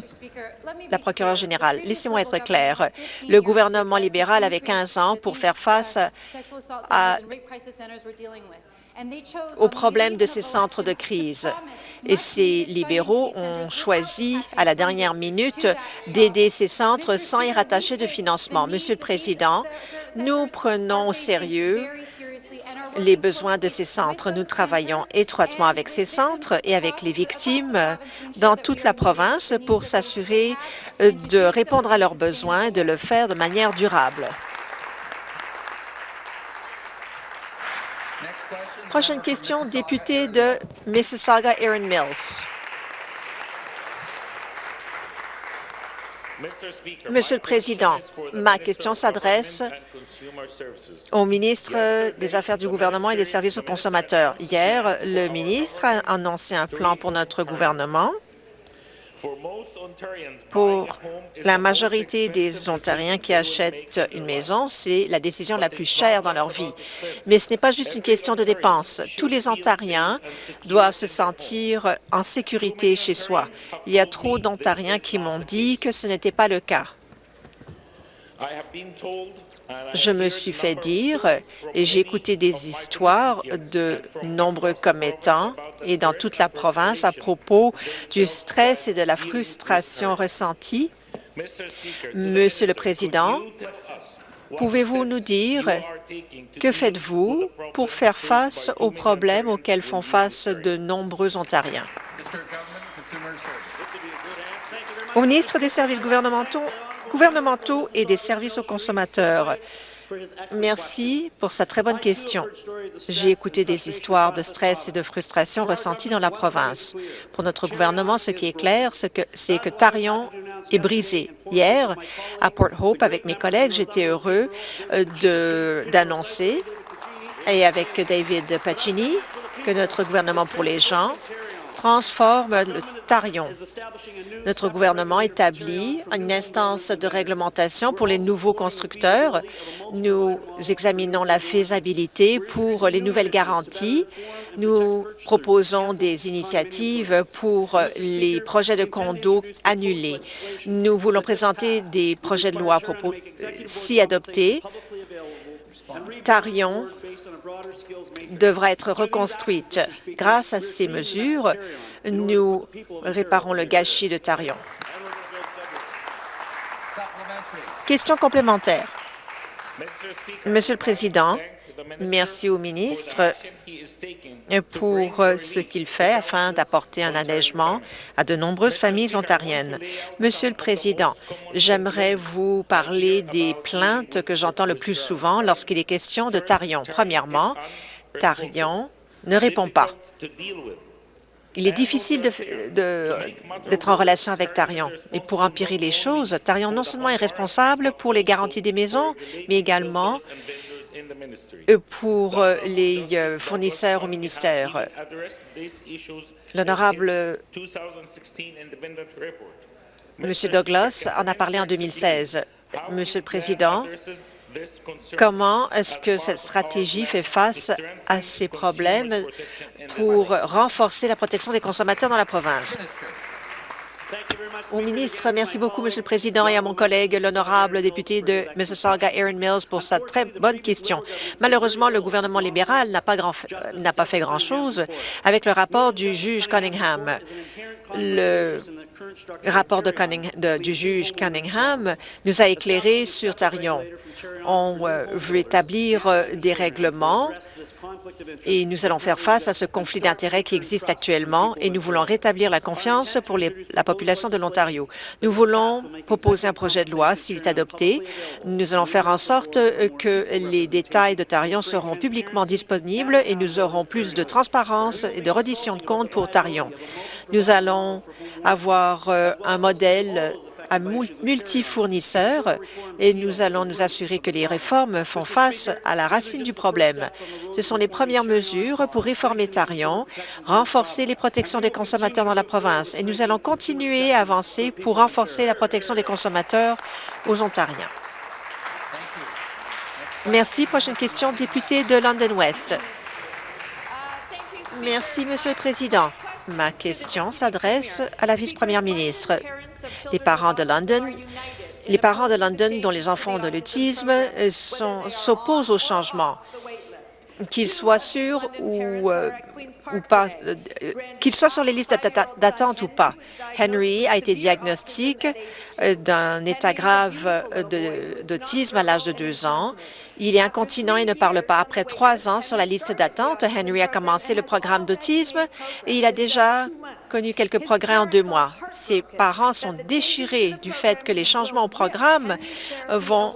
la procureure générale, laissez-moi être clair. Le gouvernement libéral avait 15 ans pour faire face à aux problèmes de ces centres de crise. Et ces libéraux ont choisi, à la dernière minute, d'aider ces centres sans y rattacher de financement. Monsieur le Président, nous prenons au sérieux les besoins de ces centres. Nous travaillons étroitement avec ces centres et avec les victimes dans toute la province pour s'assurer de répondre à leurs besoins et de le faire de manière durable. Prochaine question, député de Mississauga, Erin Mills. Monsieur le Président, ma question s'adresse au ministre des Affaires du gouvernement et des services aux consommateurs. Hier, le ministre a annoncé un plan pour notre gouvernement pour la majorité des Ontariens qui achètent une maison, c'est la décision la plus chère dans leur vie. Mais ce n'est pas juste une question de dépenses. Tous les Ontariens doivent se sentir en sécurité chez soi. Il y a trop d'Ontariens qui m'ont dit que ce n'était pas le cas. Je me suis fait dire, et j'ai écouté des histoires de nombreux commettants et dans toute la province à propos du stress et de la frustration ressentie. Monsieur le Président, pouvez-vous nous dire que faites-vous pour faire face aux problèmes auxquels font face de nombreux Ontariens? Au ministre des Services gouvernementaux, gouvernementaux et des services aux consommateurs. Merci pour sa très bonne question. J'ai écouté des histoires de stress et de frustration ressenties dans la province. Pour notre gouvernement, ce qui est clair, c'est que, Tarion est brisé. Hier, à Port Hope, avec mes collègues, j'étais heureux euh, d'annoncer, et avec David Pacini, que notre gouvernement pour les gens transforme le Tarion. Notre gouvernement établit une instance de réglementation pour les nouveaux constructeurs. Nous examinons la faisabilité pour les nouvelles garanties. Nous proposons des initiatives pour les projets de condos annulés. Nous voulons présenter des projets de loi si adoptés. Tarion devra être reconstruite. Grâce à ces mesures, nous réparons le gâchis de Tarion. Question complémentaire. Monsieur le Président, merci au ministre pour ce qu'il fait afin d'apporter un allègement à de nombreuses familles ontariennes. Monsieur le Président, j'aimerais vous parler des plaintes que j'entends le plus souvent lorsqu'il est question de Tarion. Premièrement, Tarion ne répond pas. Il est difficile d'être en relation avec Tarion. Et pour empirer les choses, Tarion non seulement est responsable pour les garanties des maisons, mais également pour euh, les euh, fournisseurs au ministère. L'honorable M. Douglas en a parlé en 2016. Monsieur le Président, Comment est-ce que cette stratégie fait face à ces problèmes pour renforcer la protection des consommateurs dans la province? Au ministre, merci beaucoup, Monsieur le Président, et à mon collègue, l'honorable député de Mississauga, Aaron Mills, pour sa très bonne question. Malheureusement, le gouvernement libéral n'a pas, fait grand-chose avec le rapport du juge Cunningham. Le rapport de du juge Cunningham nous a éclairé sur Tarion. On euh, veut établir euh, des règlements et nous allons faire face à ce conflit d'intérêts qui existe actuellement et nous voulons rétablir la confiance pour la population de l'Ontario. Nous voulons proposer un projet de loi. S'il est adopté, nous allons faire en sorte euh, que les détails de Tarion seront publiquement disponibles et nous aurons plus de transparence et de reddition de comptes pour Tarion. Nous allons avoir euh, un modèle à multifournisseurs et nous allons nous assurer que les réformes font face à la racine du problème. Ce sont les premières mesures pour réformer Tarion, renforcer les protections des consommateurs dans la province et nous allons continuer à avancer pour renforcer la protection des consommateurs aux Ontariens. Merci. Prochaine question, député de London West. Merci, Monsieur le Président. Ma question s'adresse à la vice-première ministre. Les parents de London les parents de London dont les enfants ont de l'autisme s'opposent au changement qu'ils soient sûrs ou, euh, pas, euh, sur les listes d'attente ou pas. Henry a été diagnostiqué euh, d'un état grave d'autisme à l'âge de deux ans. Il est incontinent et ne parle pas. Après trois ans sur la liste d'attente, Henry a commencé le programme d'autisme et il a déjà connu quelques progrès en deux mois. Ses parents sont déchirés du fait que les changements au programme vont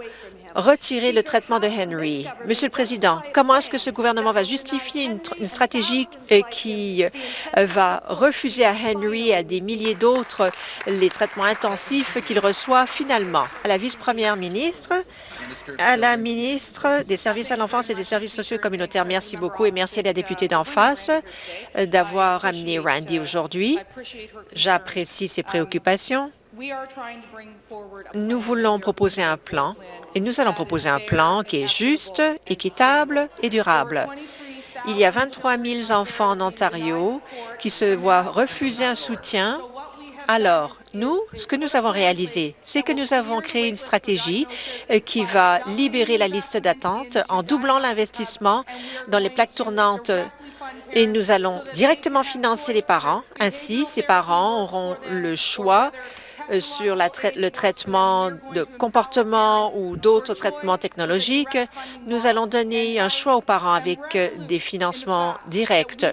retirer le traitement de Henry. Monsieur le Président, comment est-ce que ce gouvernement va justifier une, stratégie euh, qui euh, va refuser à Henry et à des milliers d'autres les traitements intensifs qu'il reçoit finalement? À la vice-première ministre, à la ministre des Services à l'enfance et des services sociaux communautaires, merci beaucoup et merci à la députée d'en face euh, d'avoir amené Randy aujourd'hui. J'apprécie ses préoccupations. Nous voulons proposer un plan et nous allons proposer un plan qui est juste, équitable et durable. Il y a 23 000 enfants en Ontario qui se voient refuser un soutien. Alors, nous, ce que nous avons réalisé, c'est que nous avons créé une stratégie euh, qui va libérer la liste d'attente en doublant l'investissement dans les plaques tournantes et nous allons directement financer les parents. Ainsi, ces parents auront le choix euh, sur le traitement de comportement ou d'autres traitements technologiques, nous allons donner un choix aux parents avec euh, des financements directs.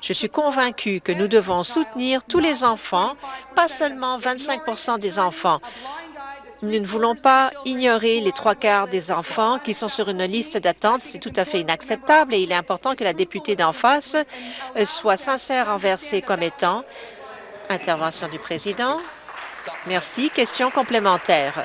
Je suis convaincue que nous devons soutenir tous les enfants, pas seulement 25% des enfants. Nous ne voulons pas ignorer les trois quarts des enfants qui sont sur une liste d'attente. C'est tout à fait inacceptable et il est important que la députée d'en face euh, soit sincère envers ses commettants. Intervention du président. Merci. Question complémentaire.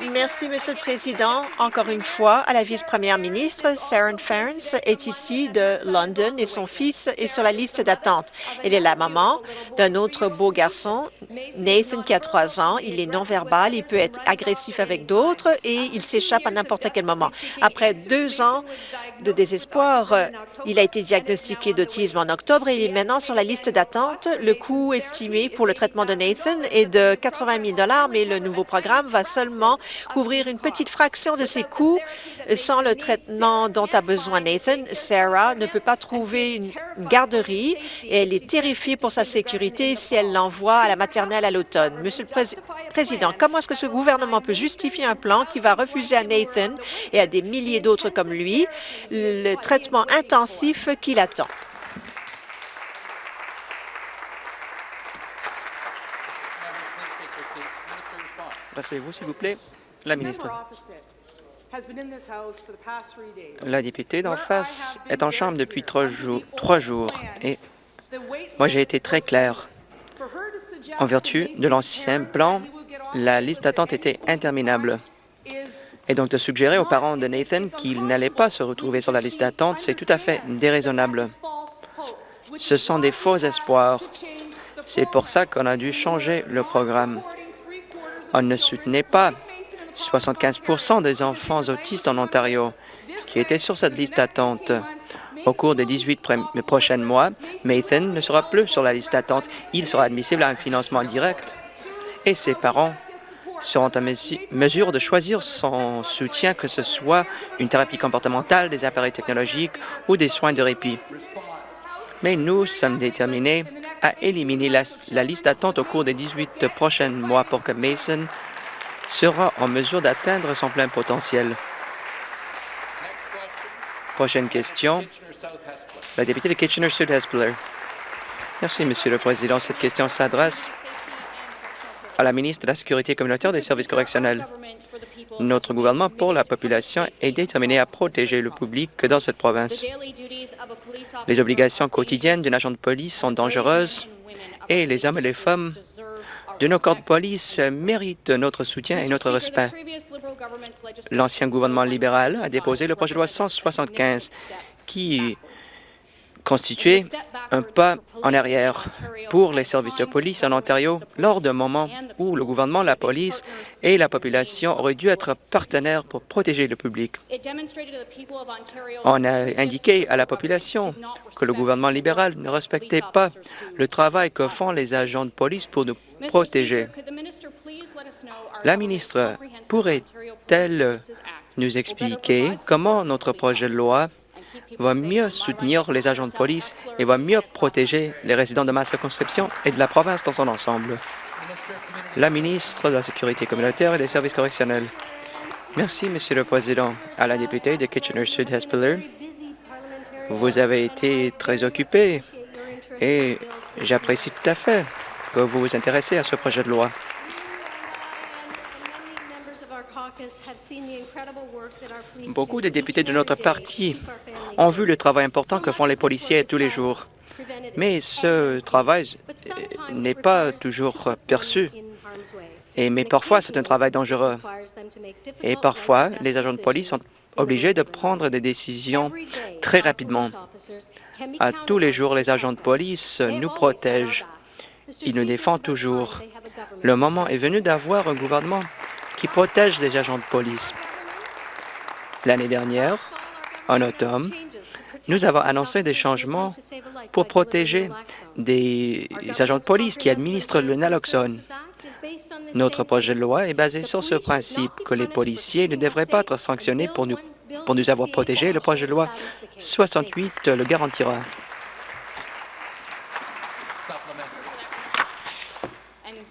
Merci, Monsieur le Président. Encore une fois, à la vice-première ministre, Sharon Ferns est ici de London et son fils est sur la liste d'attente. Elle est la maman d'un autre beau garçon, Nathan, qui a trois ans. Il est non-verbal, il peut être agressif avec d'autres et il s'échappe à n'importe quel moment. Après deux ans de désespoir, il a été diagnostiqué d'autisme en octobre et il est maintenant sur la liste d'attente. Le coût estimé pour le traitement de Nathan est de 80 000 mais le nouveau programme va seulement couvrir une petite fraction de ses coûts sans le traitement dont a besoin Nathan. Sarah ne peut pas trouver une garderie et elle est terrifiée pour sa sécurité si elle l'envoie à la maternelle à l'automne. Monsieur le Président, comment est-ce que ce gouvernement peut justifier un plan qui va refuser à Nathan et à des milliers d'autres comme lui le traitement intensif qu'il attend? Passez-vous, s'il vous plaît. La ministre. La députée d'en face est en chambre depuis trois jours, trois jours et moi j'ai été très clair. En vertu de l'ancien plan, la liste d'attente était interminable. Et donc de suggérer aux parents de Nathan qu'ils n'allaient pas se retrouver sur la liste d'attente, c'est tout à fait déraisonnable. Ce sont des faux espoirs. C'est pour ça qu'on a dû changer le programme. On ne soutenait pas 75% des enfants autistes en Ontario qui étaient sur cette liste d'attente. Au cours des 18 prochains mois, Mathan ne sera plus sur la liste d'attente. Il sera admissible à un financement direct et ses parents seront en mesure de choisir son soutien, que ce soit une thérapie comportementale, des appareils technologiques ou des soins de répit. Mais nous sommes déterminés à éliminer la, la liste d'attente au cours des 18 prochains mois pour que Mason sera en mesure d'atteindre son plein potentiel. Prochaine question, la députée de Kitchener-Sud-Hespeler. Merci, Monsieur le Président. Cette question s'adresse à la ministre de la Sécurité communautaire des services correctionnels. Notre gouvernement pour la population est déterminé à protéger le public dans cette province. Les obligations quotidiennes d'un agent de police sont dangereuses et les hommes et les femmes de nos corps de police méritent notre soutien et notre respect. L'ancien gouvernement libéral a déposé le projet de loi 175 qui constituait un pas en arrière pour les services de police en Ontario lors d'un moment où le gouvernement, la police et la population auraient dû être partenaires pour protéger le public. On a indiqué à la population que le gouvernement libéral ne respectait pas le travail que font les agents de police pour nous protéger. La ministre pourrait-elle nous expliquer comment notre projet de loi va mieux soutenir les agents de police et va mieux protéger les résidents de ma circonscription et de la province dans son ensemble. La ministre de la Sécurité communautaire et des services correctionnels. Merci, Monsieur le Président. À la députée de Kitchener-Sud-Hespeler, vous avez été très occupé et j'apprécie tout à fait que vous vous intéressez à ce projet de loi. Beaucoup de députés de notre parti ont vu le travail important que font les policiers tous les jours. Mais ce travail n'est pas toujours perçu. Et, mais parfois, c'est un travail dangereux. Et parfois, les agents de police sont obligés de prendre des décisions très rapidement. À tous les jours, les agents de police nous protègent. Ils nous défendent toujours. Le moment est venu d'avoir un gouvernement qui protège les agents de police. L'année dernière, en automne, nous avons annoncé des changements pour protéger des agents de police qui administrent le naloxone. Notre projet de loi est basé sur ce principe que les policiers ne devraient pas être sanctionnés pour nous, pour nous avoir protégés. Le projet de loi 68 le garantira.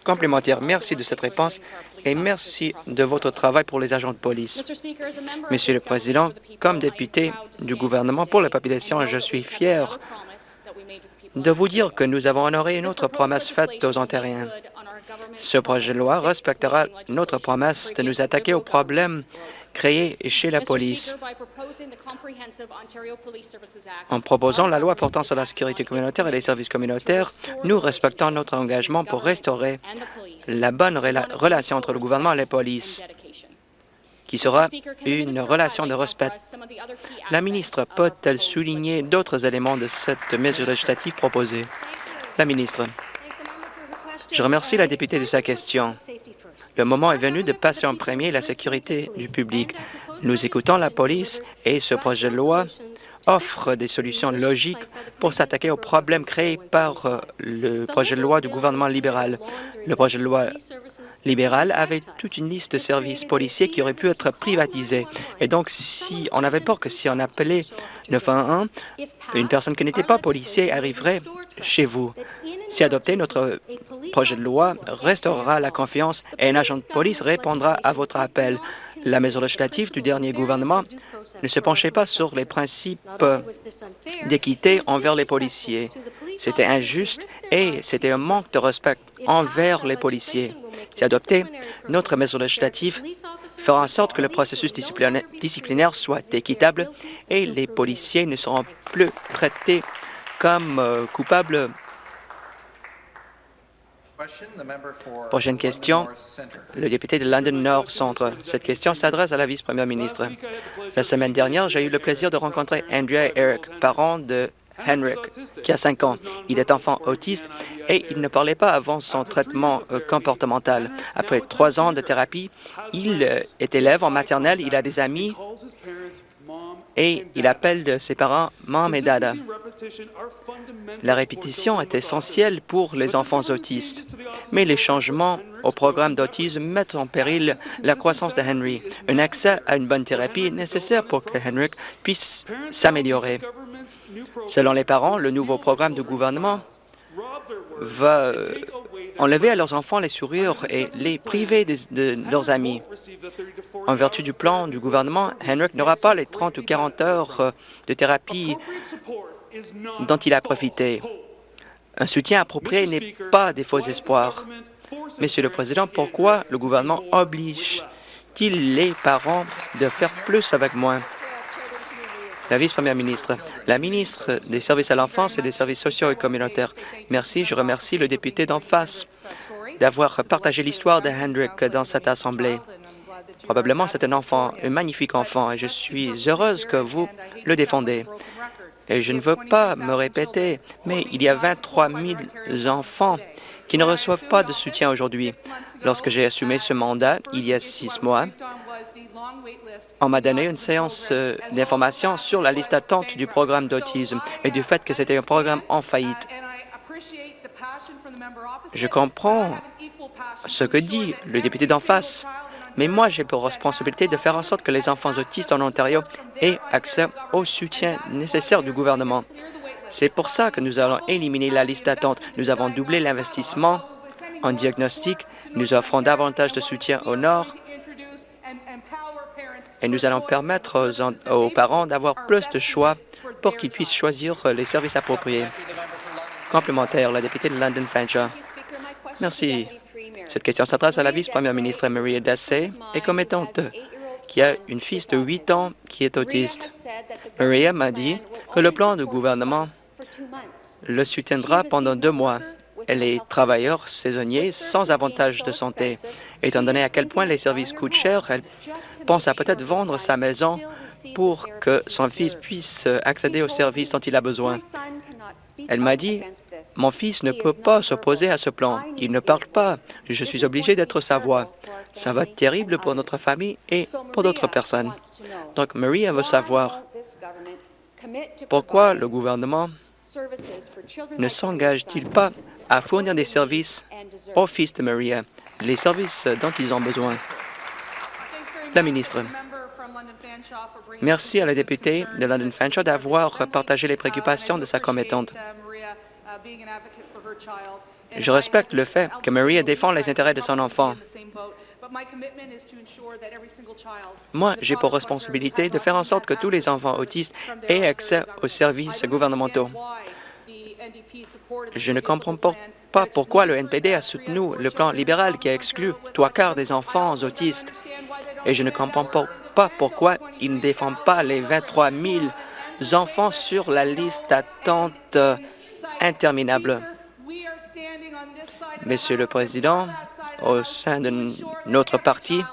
Complémentaire, merci de cette réponse et merci de votre travail pour les agents de police. Monsieur le Président, comme député du gouvernement pour la population, je suis fier de vous dire que nous avons honoré une autre promesse faite aux Ontariens. Ce projet de loi respectera notre promesse de nous attaquer aux problèmes créés chez la police. En proposant la loi portant sur la sécurité communautaire et les services communautaires, nous respectons notre engagement pour restaurer la bonne relation entre le gouvernement et la police qui sera une relation de respect. La ministre peut-elle souligner d'autres éléments de cette mesure législative proposée? La ministre. Je remercie la députée de sa question. Le moment est venu de passer en premier la sécurité du public. Nous écoutons la police et ce projet de loi offre des solutions logiques pour s'attaquer aux problèmes créés par euh, le projet de loi du gouvernement libéral. Le projet de loi libéral avait toute une liste de services policiers qui auraient pu être privatisés. Et donc, si on avait peur que si on appelait 911, une personne qui n'était pas policier arriverait chez vous. Si adopté, notre projet de loi restaurera la confiance et un agent de police répondra à votre appel. La mesure législative du dernier gouvernement ne se penchait pas sur les principes d'équité envers les policiers. C'était injuste et c'était un manque de respect envers les policiers. Si adopté, notre mesure législative fera en sorte que le processus disciplinaire soit équitable et les policiers ne seront plus traités comme euh, coupables Prochaine question, le député de London Nord Centre. Cette question s'adresse à la vice-première ministre. La semaine dernière, j'ai eu le plaisir de rencontrer Andrea Eric, parent de Henrik, qui a 5 ans. Il est enfant autiste et il ne parlait pas avant son traitement euh, comportemental. Après trois ans de thérapie, il euh, est élève en maternelle, il a des amis et il appelle ses parents « Mom » et « Dada ». La répétition est essentielle pour les enfants autistes, mais les changements au programme d'autisme mettent en péril la croissance de Henry. Un accès à une bonne thérapie est nécessaire pour que Henrik puisse s'améliorer. Selon les parents, le nouveau programme du gouvernement va euh, enlever à leurs enfants les sourires et les priver de leurs amis. En vertu du plan du gouvernement, Henrik n'aura pas les 30 ou 40 heures euh, de thérapie dont il a profité. Un soutien approprié n'est pas des faux espoirs. Monsieur le Président, pourquoi le gouvernement oblige-t-il les parents de faire plus avec moins? La vice-première ministre, la ministre des Services à l'enfance et des services sociaux et communautaires. Merci. Je remercie le député d'en face d'avoir partagé l'histoire de Hendrik dans cette Assemblée. Probablement, c'est un enfant, un magnifique enfant, et je suis heureuse que vous le défendez. Et je ne veux pas me répéter, mais il y a 23 000 enfants qui ne reçoivent pas de soutien aujourd'hui. Lorsque j'ai assumé ce mandat, il y a six mois, on m'a donné une séance euh, d'information sur la liste d'attente du programme d'autisme et du fait que c'était un programme en faillite. Je comprends ce que dit le député d'en face, mais moi, j'ai pour responsabilité de faire en sorte que les enfants autistes en Ontario aient accès au soutien nécessaire du gouvernement. C'est pour ça que nous allons éliminer la liste d'attente. Nous avons doublé l'investissement en diagnostic, nous offrons davantage de soutien au Nord et nous allons permettre aux, parents d'avoir plus de choix pour qu'ils puissent choisir les services appropriés. Complémentaire, la députée de London Fanshawe. Merci. Cette question s'adresse à la vice-première ministre Maria Dassey et commettante qui a une fille de 8 ans qui est autiste. Maria m'a dit que le plan du gouvernement le soutiendra pendant deux mois. Elle est travailleur saisonnier sans avantage de santé. Étant donné à quel point les services coûtent cher, elle pense à peut-être vendre sa maison pour que son fils puisse accéder aux services dont il a besoin. Elle m'a dit, « Mon fils ne peut pas s'opposer à ce plan. Il ne parle pas. Je suis obligé d'être sa voix. Ça va être terrible pour notre famille et pour d'autres personnes. » Donc, Maria veut savoir pourquoi le gouvernement ne s'engage-t-il pas à fournir des services aux fils de Maria, les services dont ils ont besoin? La ministre. Merci à la députée de London Fanshawe d'avoir partagé les préoccupations de sa commettante. Je respecte le fait que Maria défend les intérêts de son enfant. Moi, j'ai pour responsabilité de faire en sorte que tous les enfants autistes aient accès aux services gouvernementaux. Je ne comprends pas pourquoi le NPD a soutenu le plan libéral qui a exclu trois quarts des enfants autistes. Et je ne comprends pas pourquoi il ne défend pas les 23 000 enfants sur la liste d'attente interminable. Monsieur le Président, au sein de notre parti,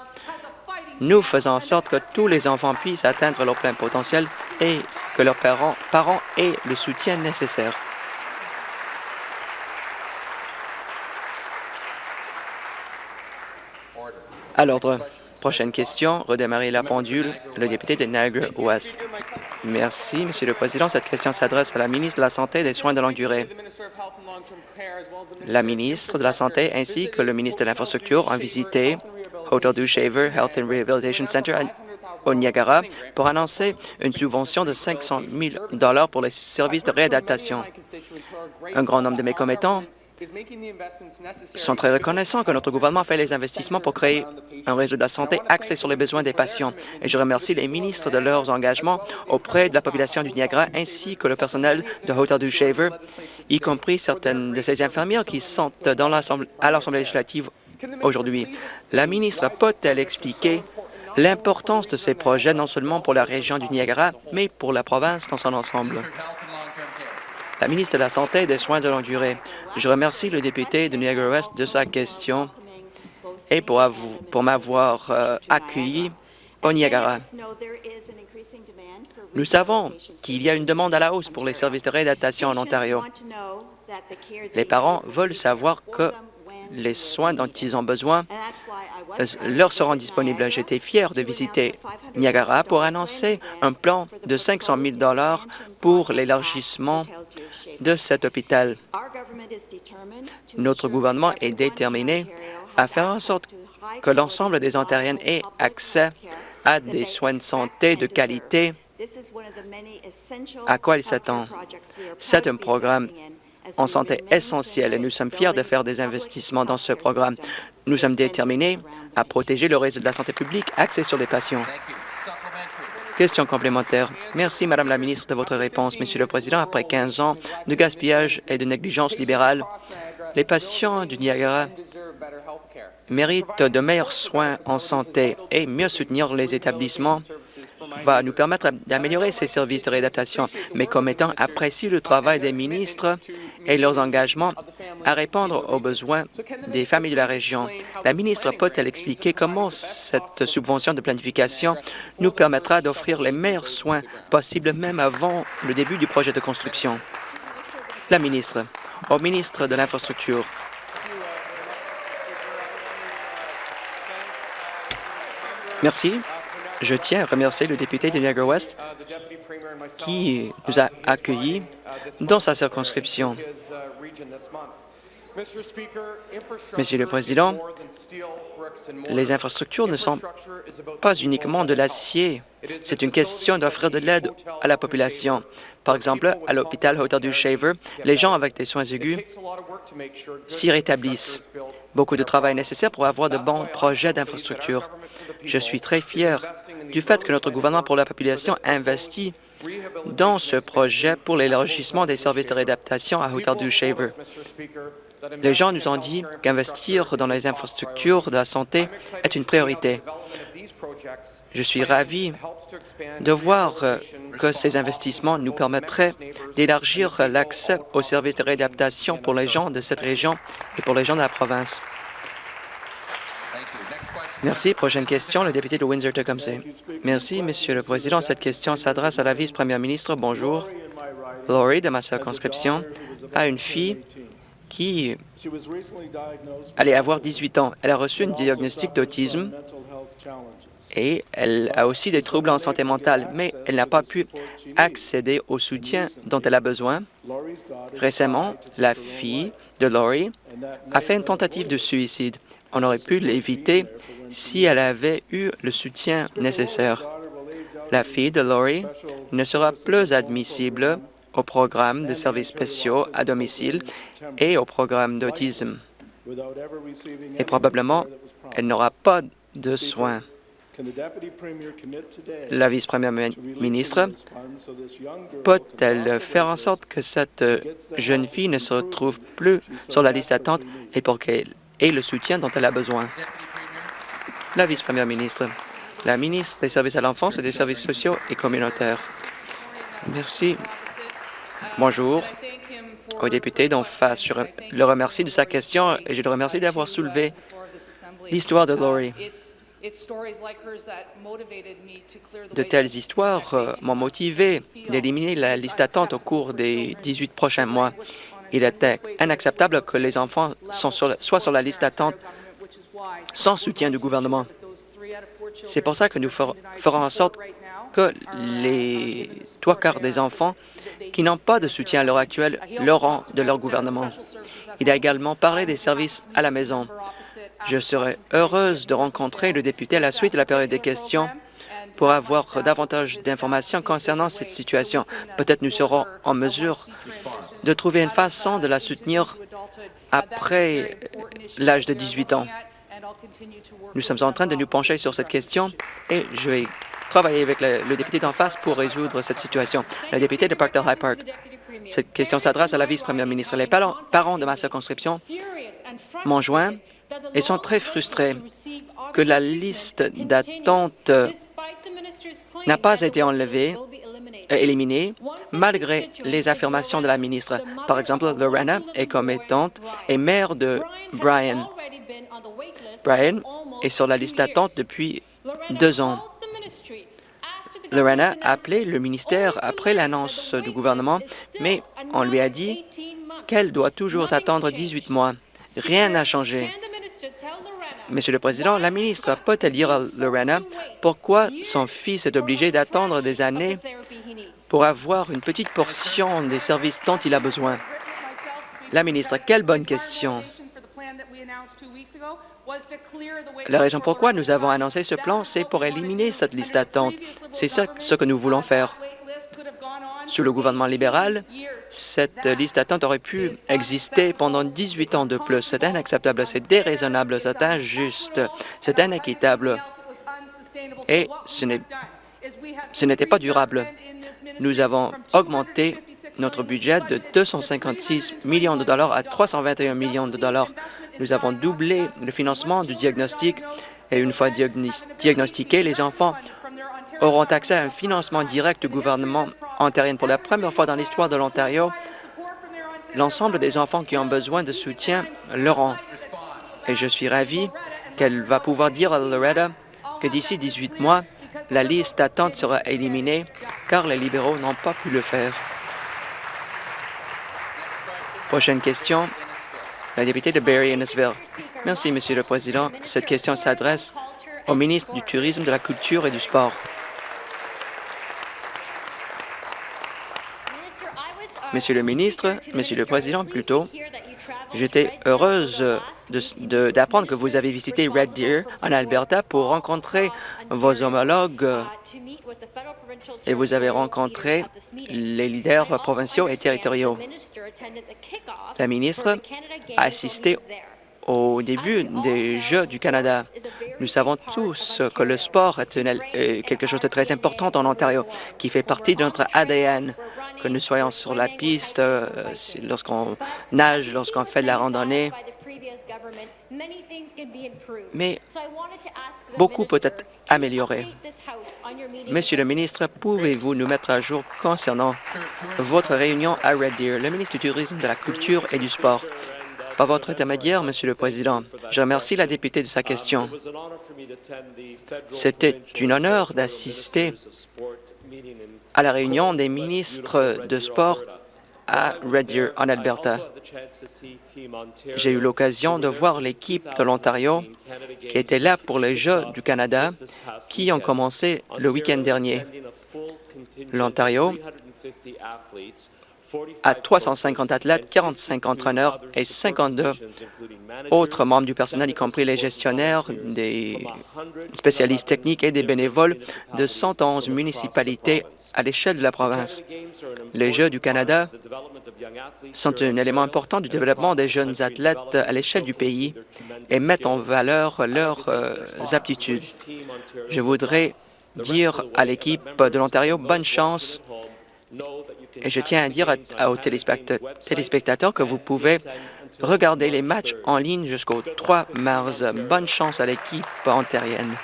nous faisons en sorte que tous les enfants puissent atteindre leur plein potentiel et que leurs parents, parents aient le soutien nécessaire. À l'ordre. Prochaine question, redémarrer la pendule, le député de Niagara-Ouest. Merci, Monsieur le Président. Cette question s'adresse à la ministre de la Santé et des Soins de longue durée. La ministre de la Santé ainsi que le ministre de l'Infrastructure ont visité Hotel du Shaver Health and Rehabilitation Center au Niagara pour annoncer une subvention de 500 000 pour les services de réadaptation. Un grand nombre de mes commettants sont très reconnaissants que notre gouvernement fait les investissements pour créer un réseau de la santé axé sur les besoins des patients. Et je remercie les ministres de leurs engagements auprès de la population du Niagara ainsi que le personnel de Hotel du Shaver, y compris certaines de ces infirmières qui sont dans à l'Assemblée législative aujourd'hui. La ministre peut-elle expliquer l'importance de ces projets non seulement pour la région du Niagara, mais pour la province dans son ensemble? La ministre de la Santé et des Soins de longue durée. Je remercie le député de Niagara-Ouest de sa question et pour, pour m'avoir euh, accueilli au Niagara. Nous savons qu'il y a une demande à la hausse pour les services de réadaptation en Ontario. Les parents veulent savoir que les soins dont ils ont besoin euh, leur seront disponibles. J'étais fier de visiter Niagara pour annoncer un plan de 500 000 pour l'élargissement de cet hôpital. Notre gouvernement est déterminé à faire en sorte que l'ensemble des Ontariennes aient accès à des soins de santé de qualité à quoi il s'attend. C'est un programme en santé essentiel et nous sommes fiers de faire des investissements dans ce programme. Nous sommes déterminés à protéger le réseau de la santé publique axé sur les patients. Question complémentaire. Merci, Madame la ministre, de votre réponse. Monsieur le Président, après 15 ans de gaspillage et de négligence libérale, les patients du Niagara méritent de meilleurs soins en santé et mieux soutenir les établissements va nous permettre d'améliorer ces services de réadaptation. Mes commettants apprécient le travail des ministres et leurs engagements à répondre aux besoins des familles de la région. La ministre peut-elle expliquer comment cette subvention de planification nous permettra d'offrir les meilleurs soins possibles même avant le début du projet de construction? La ministre. Au ministre de l'Infrastructure. Merci. Je tiens à remercier le député de Niagara-Ouest qui nous a accueillis dans sa circonscription. Monsieur le Président, les infrastructures ne sont pas uniquement de l'acier. C'est une question d'offrir de l'aide à la population. Par exemple, à l'hôpital Hotel du Shaver, les gens avec des soins aigus s'y rétablissent. Beaucoup de travail est nécessaire pour avoir de bons projets d'infrastructure. Je suis très fier du fait que notre gouvernement pour la population investit dans ce projet pour l'élargissement des services de réadaptation à Hotel du Shaver. Les gens nous ont dit qu'investir dans les infrastructures de la santé est une priorité. Je suis ravi de voir que ces investissements nous permettraient d'élargir l'accès aux services de réadaptation pour les gens de cette région et pour les gens de la province. Merci. Prochaine question, le député de Windsor-Tecumseh. Merci, Monsieur le Président. Cette question s'adresse à la vice-première ministre. Bonjour. Laurie, de ma circonscription, a une fille qui allait avoir 18 ans. Elle a reçu un diagnostic d'autisme et elle a aussi des troubles en santé mentale, mais elle n'a pas pu accéder au soutien dont elle a besoin. Récemment, la fille de Laurie a fait une tentative de suicide. On aurait pu l'éviter si elle avait eu le soutien nécessaire. La fille de Laurie ne sera plus admissible au programme de services spéciaux à domicile et au programme d'autisme. Et probablement, elle n'aura pas de soins. La vice-première ministre peut-elle faire en sorte que cette jeune fille ne se retrouve plus sur la liste d'attente et pour qu'elle ait le soutien dont elle a besoin? La vice-première ministre. La ministre des Services à l'enfance et des services sociaux et communautaires. Merci. Bonjour au député d'en face. Je le remercie de sa question et je le remercie d'avoir soulevé l'histoire de Laurie. De telles histoires euh, m'ont motivé d'éliminer la liste d'attente au cours des 18 prochains mois. Il était inacceptable que les enfants soient sur la liste d'attente sans soutien du gouvernement. C'est pour ça que nous ferons en sorte que les trois quarts des enfants qui n'ont pas de soutien à l'heure actuelle l'auront de leur gouvernement. Il a également parlé des services à la maison. Je serai heureuse de rencontrer le député à la suite de la période des questions pour avoir davantage d'informations concernant cette situation. Peut-être nous serons en mesure de trouver une façon de la soutenir après l'âge de 18 ans. Nous sommes en train de nous pencher sur cette question et je vais travailler avec le, député d'en face pour résoudre cette situation. Le député de Parkdale High Park. Cette question s'adresse à la vice-première ministre. Les parents de ma circonscription m'ont joint et sont très frustrés que la liste d'attente n'a pas été enlevée, éliminée, malgré les affirmations de la ministre. Par exemple, Lorena est commettante et mère de Brian. Brian est sur la liste d'attente depuis deux ans. Lorena a appelé le ministère après l'annonce du gouvernement, mais on lui a dit qu'elle doit toujours attendre 18 mois. Rien n'a changé. Monsieur le Président, la ministre peut-elle dire à Lorena pourquoi son fils est obligé d'attendre des années pour avoir une petite portion des services dont il a besoin? La ministre, quelle bonne question. La raison pourquoi nous avons annoncé ce plan, c'est pour éliminer cette liste d'attente. C'est ce que nous voulons faire. Sous le gouvernement libéral, cette liste d'attente aurait pu exister pendant 18 ans de plus. C'est inacceptable, c'est déraisonnable, c'est injuste, c'est inéquitable et ce n'était pas durable. Nous avons augmenté notre budget de 256 millions de dollars à 321 millions de dollars. Nous avons doublé le financement du diagnostic et une fois diagnostiqués, les enfants auront accès à un financement direct du gouvernement ontarien. Pour la première fois dans l'histoire de l'Ontario, l'ensemble des enfants qui ont besoin de soutien l'auront. Et je suis ravi qu'elle va pouvoir dire à Loretta que d'ici 18 mois, la liste d'attente sera éliminée car les libéraux n'ont pas pu le faire. Prochaine question, la députée de Barry-Innesville. Merci, Monsieur le Président. Cette question s'adresse au ministre du Tourisme, de la Culture et du Sport. Monsieur le ministre, Monsieur le Président, plutôt, j'étais heureuse d'apprendre que vous avez visité Red Deer en Alberta pour rencontrer vos homologues et vous avez rencontré les leaders provinciaux et territoriaux. La ministre a assisté au début des Jeux du Canada. Nous savons tous que le sport est quelque chose de très important en Ontario, qui fait partie de notre ADN, que nous soyons sur la piste, euh, lorsqu'on nage, lorsqu'on fait de la randonnée. Mais beaucoup peut être amélioré. Monsieur le ministre, pouvez-vous nous mettre à jour concernant votre réunion à Red Deer, le ministre du Tourisme, de la Culture et du Sport? Par votre intermédiaire, Monsieur le Président, je remercie la députée de sa question. C'était un honneur d'assister à la réunion des ministres de sport à Red Deer, en Alberta. J'ai eu l'occasion de voir l'équipe de l'Ontario qui était là pour les Jeux du Canada qui ont commencé le week-end dernier. L'Ontario à 350 athlètes, 45 entraîneurs et 52 autres membres du personnel, y compris les gestionnaires, des spécialistes techniques et des bénévoles de 111 municipalités à l'échelle de la province. Les Jeux du Canada sont un élément important du développement des jeunes athlètes à l'échelle du pays et mettent en valeur leurs euh, aptitudes. Je voudrais dire à l'équipe de l'Ontario bonne chance et je tiens à dire aux téléspectateurs que vous pouvez regarder les matchs en ligne jusqu'au 3 mars. Bonne chance à l'équipe ontarienne.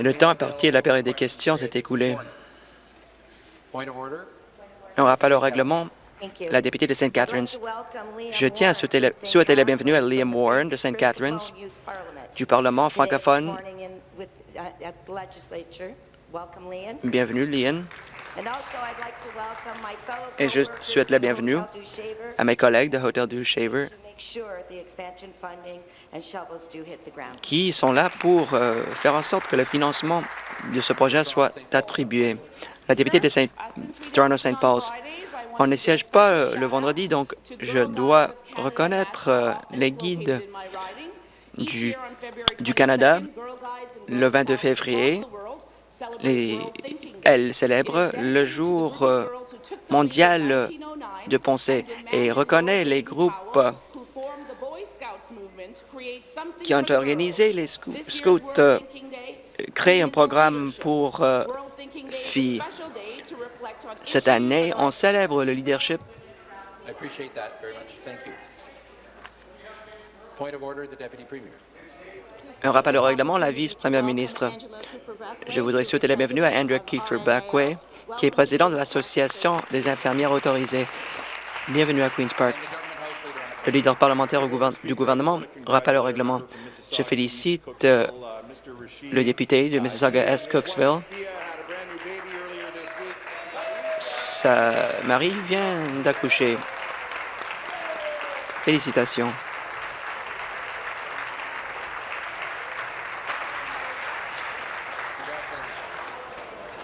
Le temps à partir de la période des questions s'est écoulé. Un rappel au règlement, la députée de St. Catharines. Je tiens à souhaiter la, souhaiter la bienvenue à Liam Warren de St. Catharines du Parlement francophone Bienvenue, Lian. Et je souhaite la bienvenue à mes collègues de Hotel du Shaver qui sont là pour euh, faire en sorte que le financement de ce projet soit attribué. La députée de Saint Toronto St. Paul's. On ne siège pas euh, le vendredi, donc je dois reconnaître euh, les guides du, du Canada le 22 février elle célèbre le jour euh, mondial de pensée et reconnaît les groupes qui ont organisé les scouts, euh, créer un programme pour euh, filles. Cette année, on célèbre le leadership. Un rappel au règlement, la vice-première ministre. Je voudrais souhaiter la bienvenue à Andrew Kiefer Backway, qui est président de l'Association des infirmières autorisées. Bienvenue à Queen's Park. Le leader parlementaire du gouvernement, rappel au règlement. Je félicite euh, le député de Mississauga-Est Cooksville sa mari vient d'accoucher. Félicitations.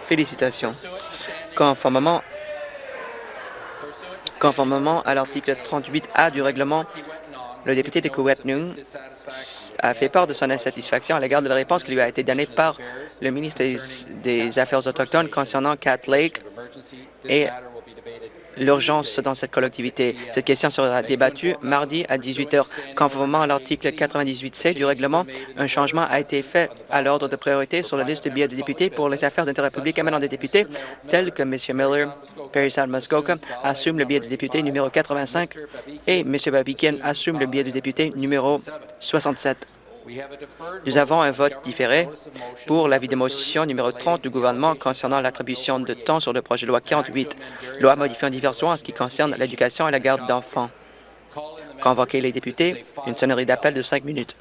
Félicitations. Conformément, à l'article 38A du règlement, le député de Kowetnung a fait part de son insatisfaction à l'égard de la réponse qui lui a été donnée par le ministre des, des Affaires autochtones concernant Cat Lake et l'urgence dans cette collectivité. Cette question sera débattue mardi à 18 heures. Conformément à l'article 98C du règlement, un changement a été fait à l'ordre de priorité sur la liste de billets de députés pour les affaires d'intérêt public émanant des députés, tels que M. Miller, Perry Muskoka assume le billet de député numéro 85 et M. Babikin assume le billet de député numéro 67. Nous avons un vote différé pour l'avis de motion numéro 30 du gouvernement concernant l'attribution de temps sur le projet de loi 48, loi modifiant diverses lois en ce qui concerne l'éducation et la garde d'enfants. Convoquer les députés, une sonnerie d'appel de cinq minutes.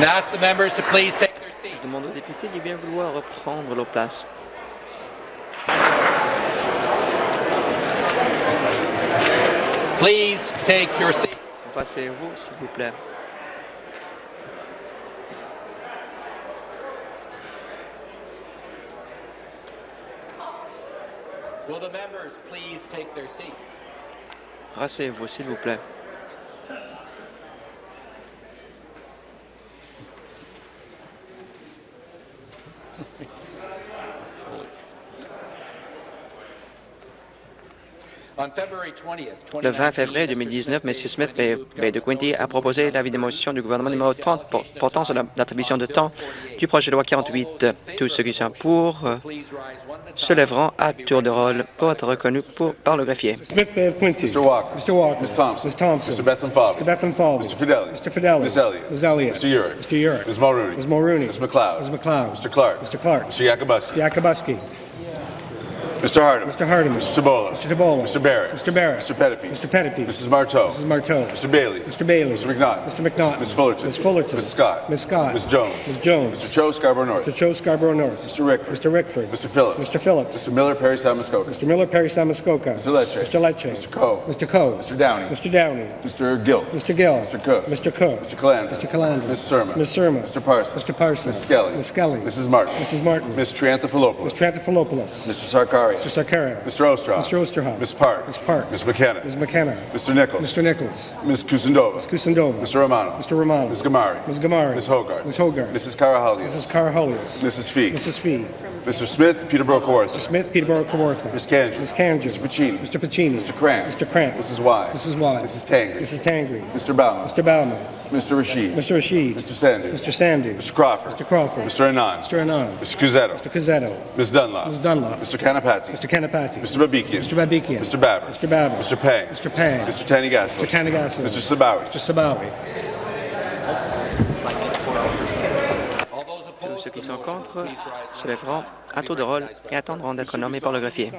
Je demande aux députés de bien vouloir reprendre leur place. Please take your seats. Passez-vous, s'il vous plaît. Will the members please take their seats? Rassez-vous, s'il vous plaît. Le 20 février 2019, M. Smith Bay de Quinty a proposé l'avis de motion du gouvernement numéro 30 portant sur l'attribution de temps du projet de loi 48. Tous ceux qui sont pour euh, se lèveront à tour de rôle pour être reconnus pour, par le greffier. Smith Bay of Quincy. Mr. Walker. Mr. Walker. Ms. Thompson. Ms. Thompson. Mr. Falvey. Mr. Falvey. Mr. Fidelli. Mr. Fidelli. Ms. Elliott. Ms. Elliott. Mr. Urick. Mr. Urick. Ms. Mulrooney. Ms. Mulrooney. Ms. McLeod. Ms. McLeod. Mr. Clark. Mr. Clark. Mr. Yakubuski. Yakubuski. Mr. Hardeman. Mr. Hardeman. Mr. Tabola. Mr. Tabola. Mr. Barrett. Mr. Barrett. Mr. Pettipies. Mr. Pettipies. Mrs. Marteau. Mrs. Marteau. Mr. Bailey. Mr. Bailey. Mr. McNaught. Mr. McNaught. Ms. Fullerton. Ms. Fullerton. Ms. Scott. Ms. Scott. Ms. Jones. Ms. Jones. Mr. Cho Scarborough North. Mr. Cho Scarborough North. Mr. Rickford. Mr. Rickford. Mr. Phillips. Mr. Phillips. Mr. Miller, Perry, San Muskoka. Mr. Miller, Perry Samuskoka. Mr. Lecce. Mr. Lecce. Mr. Coe. Mr. Coe. Mr. Downey. Mr. Downey. Mr. Gill. Mr. Gill. Mr. Cook. Mr. Cook. Mr. Calandra. Mr. Calandra. Ms. Surma. Ms. Surma. Mr. Parsons. Mr. Parsons. Ms. Skelly. Ms. Skelly. Mrs. Martin. Mrs. Martin. Ms. Triantafilopoulos. Mr. Anthropolopoulos. Mr. Mr. Sarkara. Mr. Ostroff. Mr. Osterhoff. Ms. Park. Ms. Park. Ms. McKenna. Ms. McKenna. Mr. Nichols. Mr. Nichols. Ms. Kusindova. Ms. Kusindova. Mr. Romano. Mr. Romano. Ms. Gamari. Ms. Gamari. Ms. Hogarth. Ms. Hogarth. Mrs. Karahalios. Mrs. Caraholios. Mrs. Fee. Mrs. Fee. Mr. Smith, Peterborough Kawartha. Mr. Smith, Peterborough, Kawartha. Ms. Kanji. Ms. Kanji. Mr. Pacini. Mr. Pacini. Mr. Cramp. Mr. Cramp. Mrs. Wise. Mrs. Wise. Mrs. Tangri. Mrs. Tangri. Mr. Bauman. Mr. Bauman. Mr. Rashid. Mr. Rashid. Mr. Sandy. Mr. Sandy. Mr. Crawford. Mr. Crawford. Mr. Anand. Mr. Anand. Mr. Cusetto. Mr. Cazzetto. Ms. Dunlop. Ms. Dunlop. Mr. Kanapati. Mr. Kanapati. Mr. Babikian. Mr. Babikian. Mr. Babbitt. Mr. Babbitt. Mr. Pang. Mr. Pang. Mr. Tanigasso. Mr. Tanigasso. Mr. Sabawi. Mr. Sabawi. Ceux qui sont contre se lèveront à tour de rôle et attendront d'être nommés par le greffier.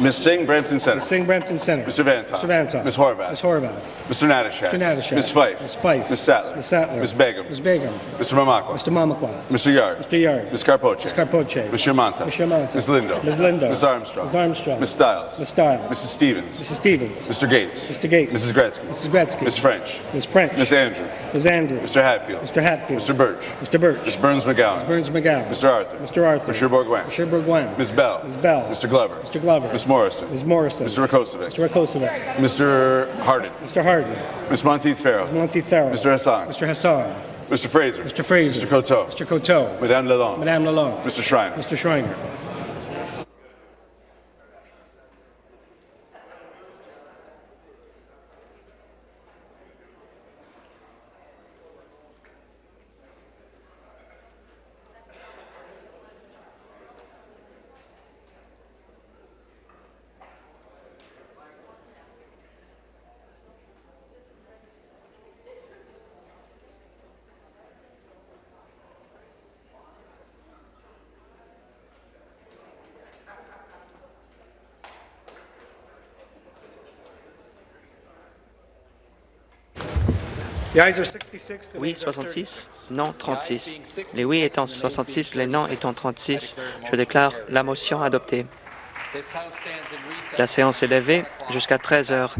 Ms. Singh, Brampton Center. Singh Brampton Center. Mr. Vantoff. Mr. Vantoff. Ms. Horvath. Ms. Horvath. Mr. Natashak. Mr. Natashak. Ms. Fife. Ms. Fife. Ms. Sattler. Ms. Sattler. Ms. Begum. Ms. Begum. Mr. Mamakwa. Mr. Mamakwa. Mr. Yard. Mr. Yard. Ms. Carpoche. Ms. Carpoche. Ms. Shermanta. Ms. Shermanta. Ms. Lindo. Ms. Lindo. Ms. Armstrong. Ms. Armstrong. Ms. Stiles. Ms. Stiles. Mrs. Stevens. Mrs. Stevens. Mr. Gates. Mr. Gates. Mrs. Gretzky. Mrs. Gretzky. Ms. French. Ms. French. Ms. Andrew. Ms. Andrew. Mr. Hatfield. Mr. Hatfield. Mr. Birch. Mr. Birch. Ms. Burns McGowan. Burns McGowan. Mr. Arthur. Mr. Arthur. Mr. Mr. Bourgoin. Ms. Bell. Ms. Bell. Mr. Glover. Mr. Glover. Ms. Morrison. Ms. Morrison. Mr. Rakosovic. Mr. Rakosovic. Mr. Hardin. Mr. Hardin. Ms. Monteith Farrell. Monty Farrell. Mr. Hassan. Mr. Hassan. Mr. Fraser. Mr. Fraser. Mr. Coteau. Mr. Coteau. Madame Lalonde. Madame Lalonde. Mr. Schreiner. Mr. Schreiner. Oui, nays are 66. Non, 36. Les oui étant 66, les non étant 36, je déclare la motion adoptée. La séance est levée jusqu'à 13 heures.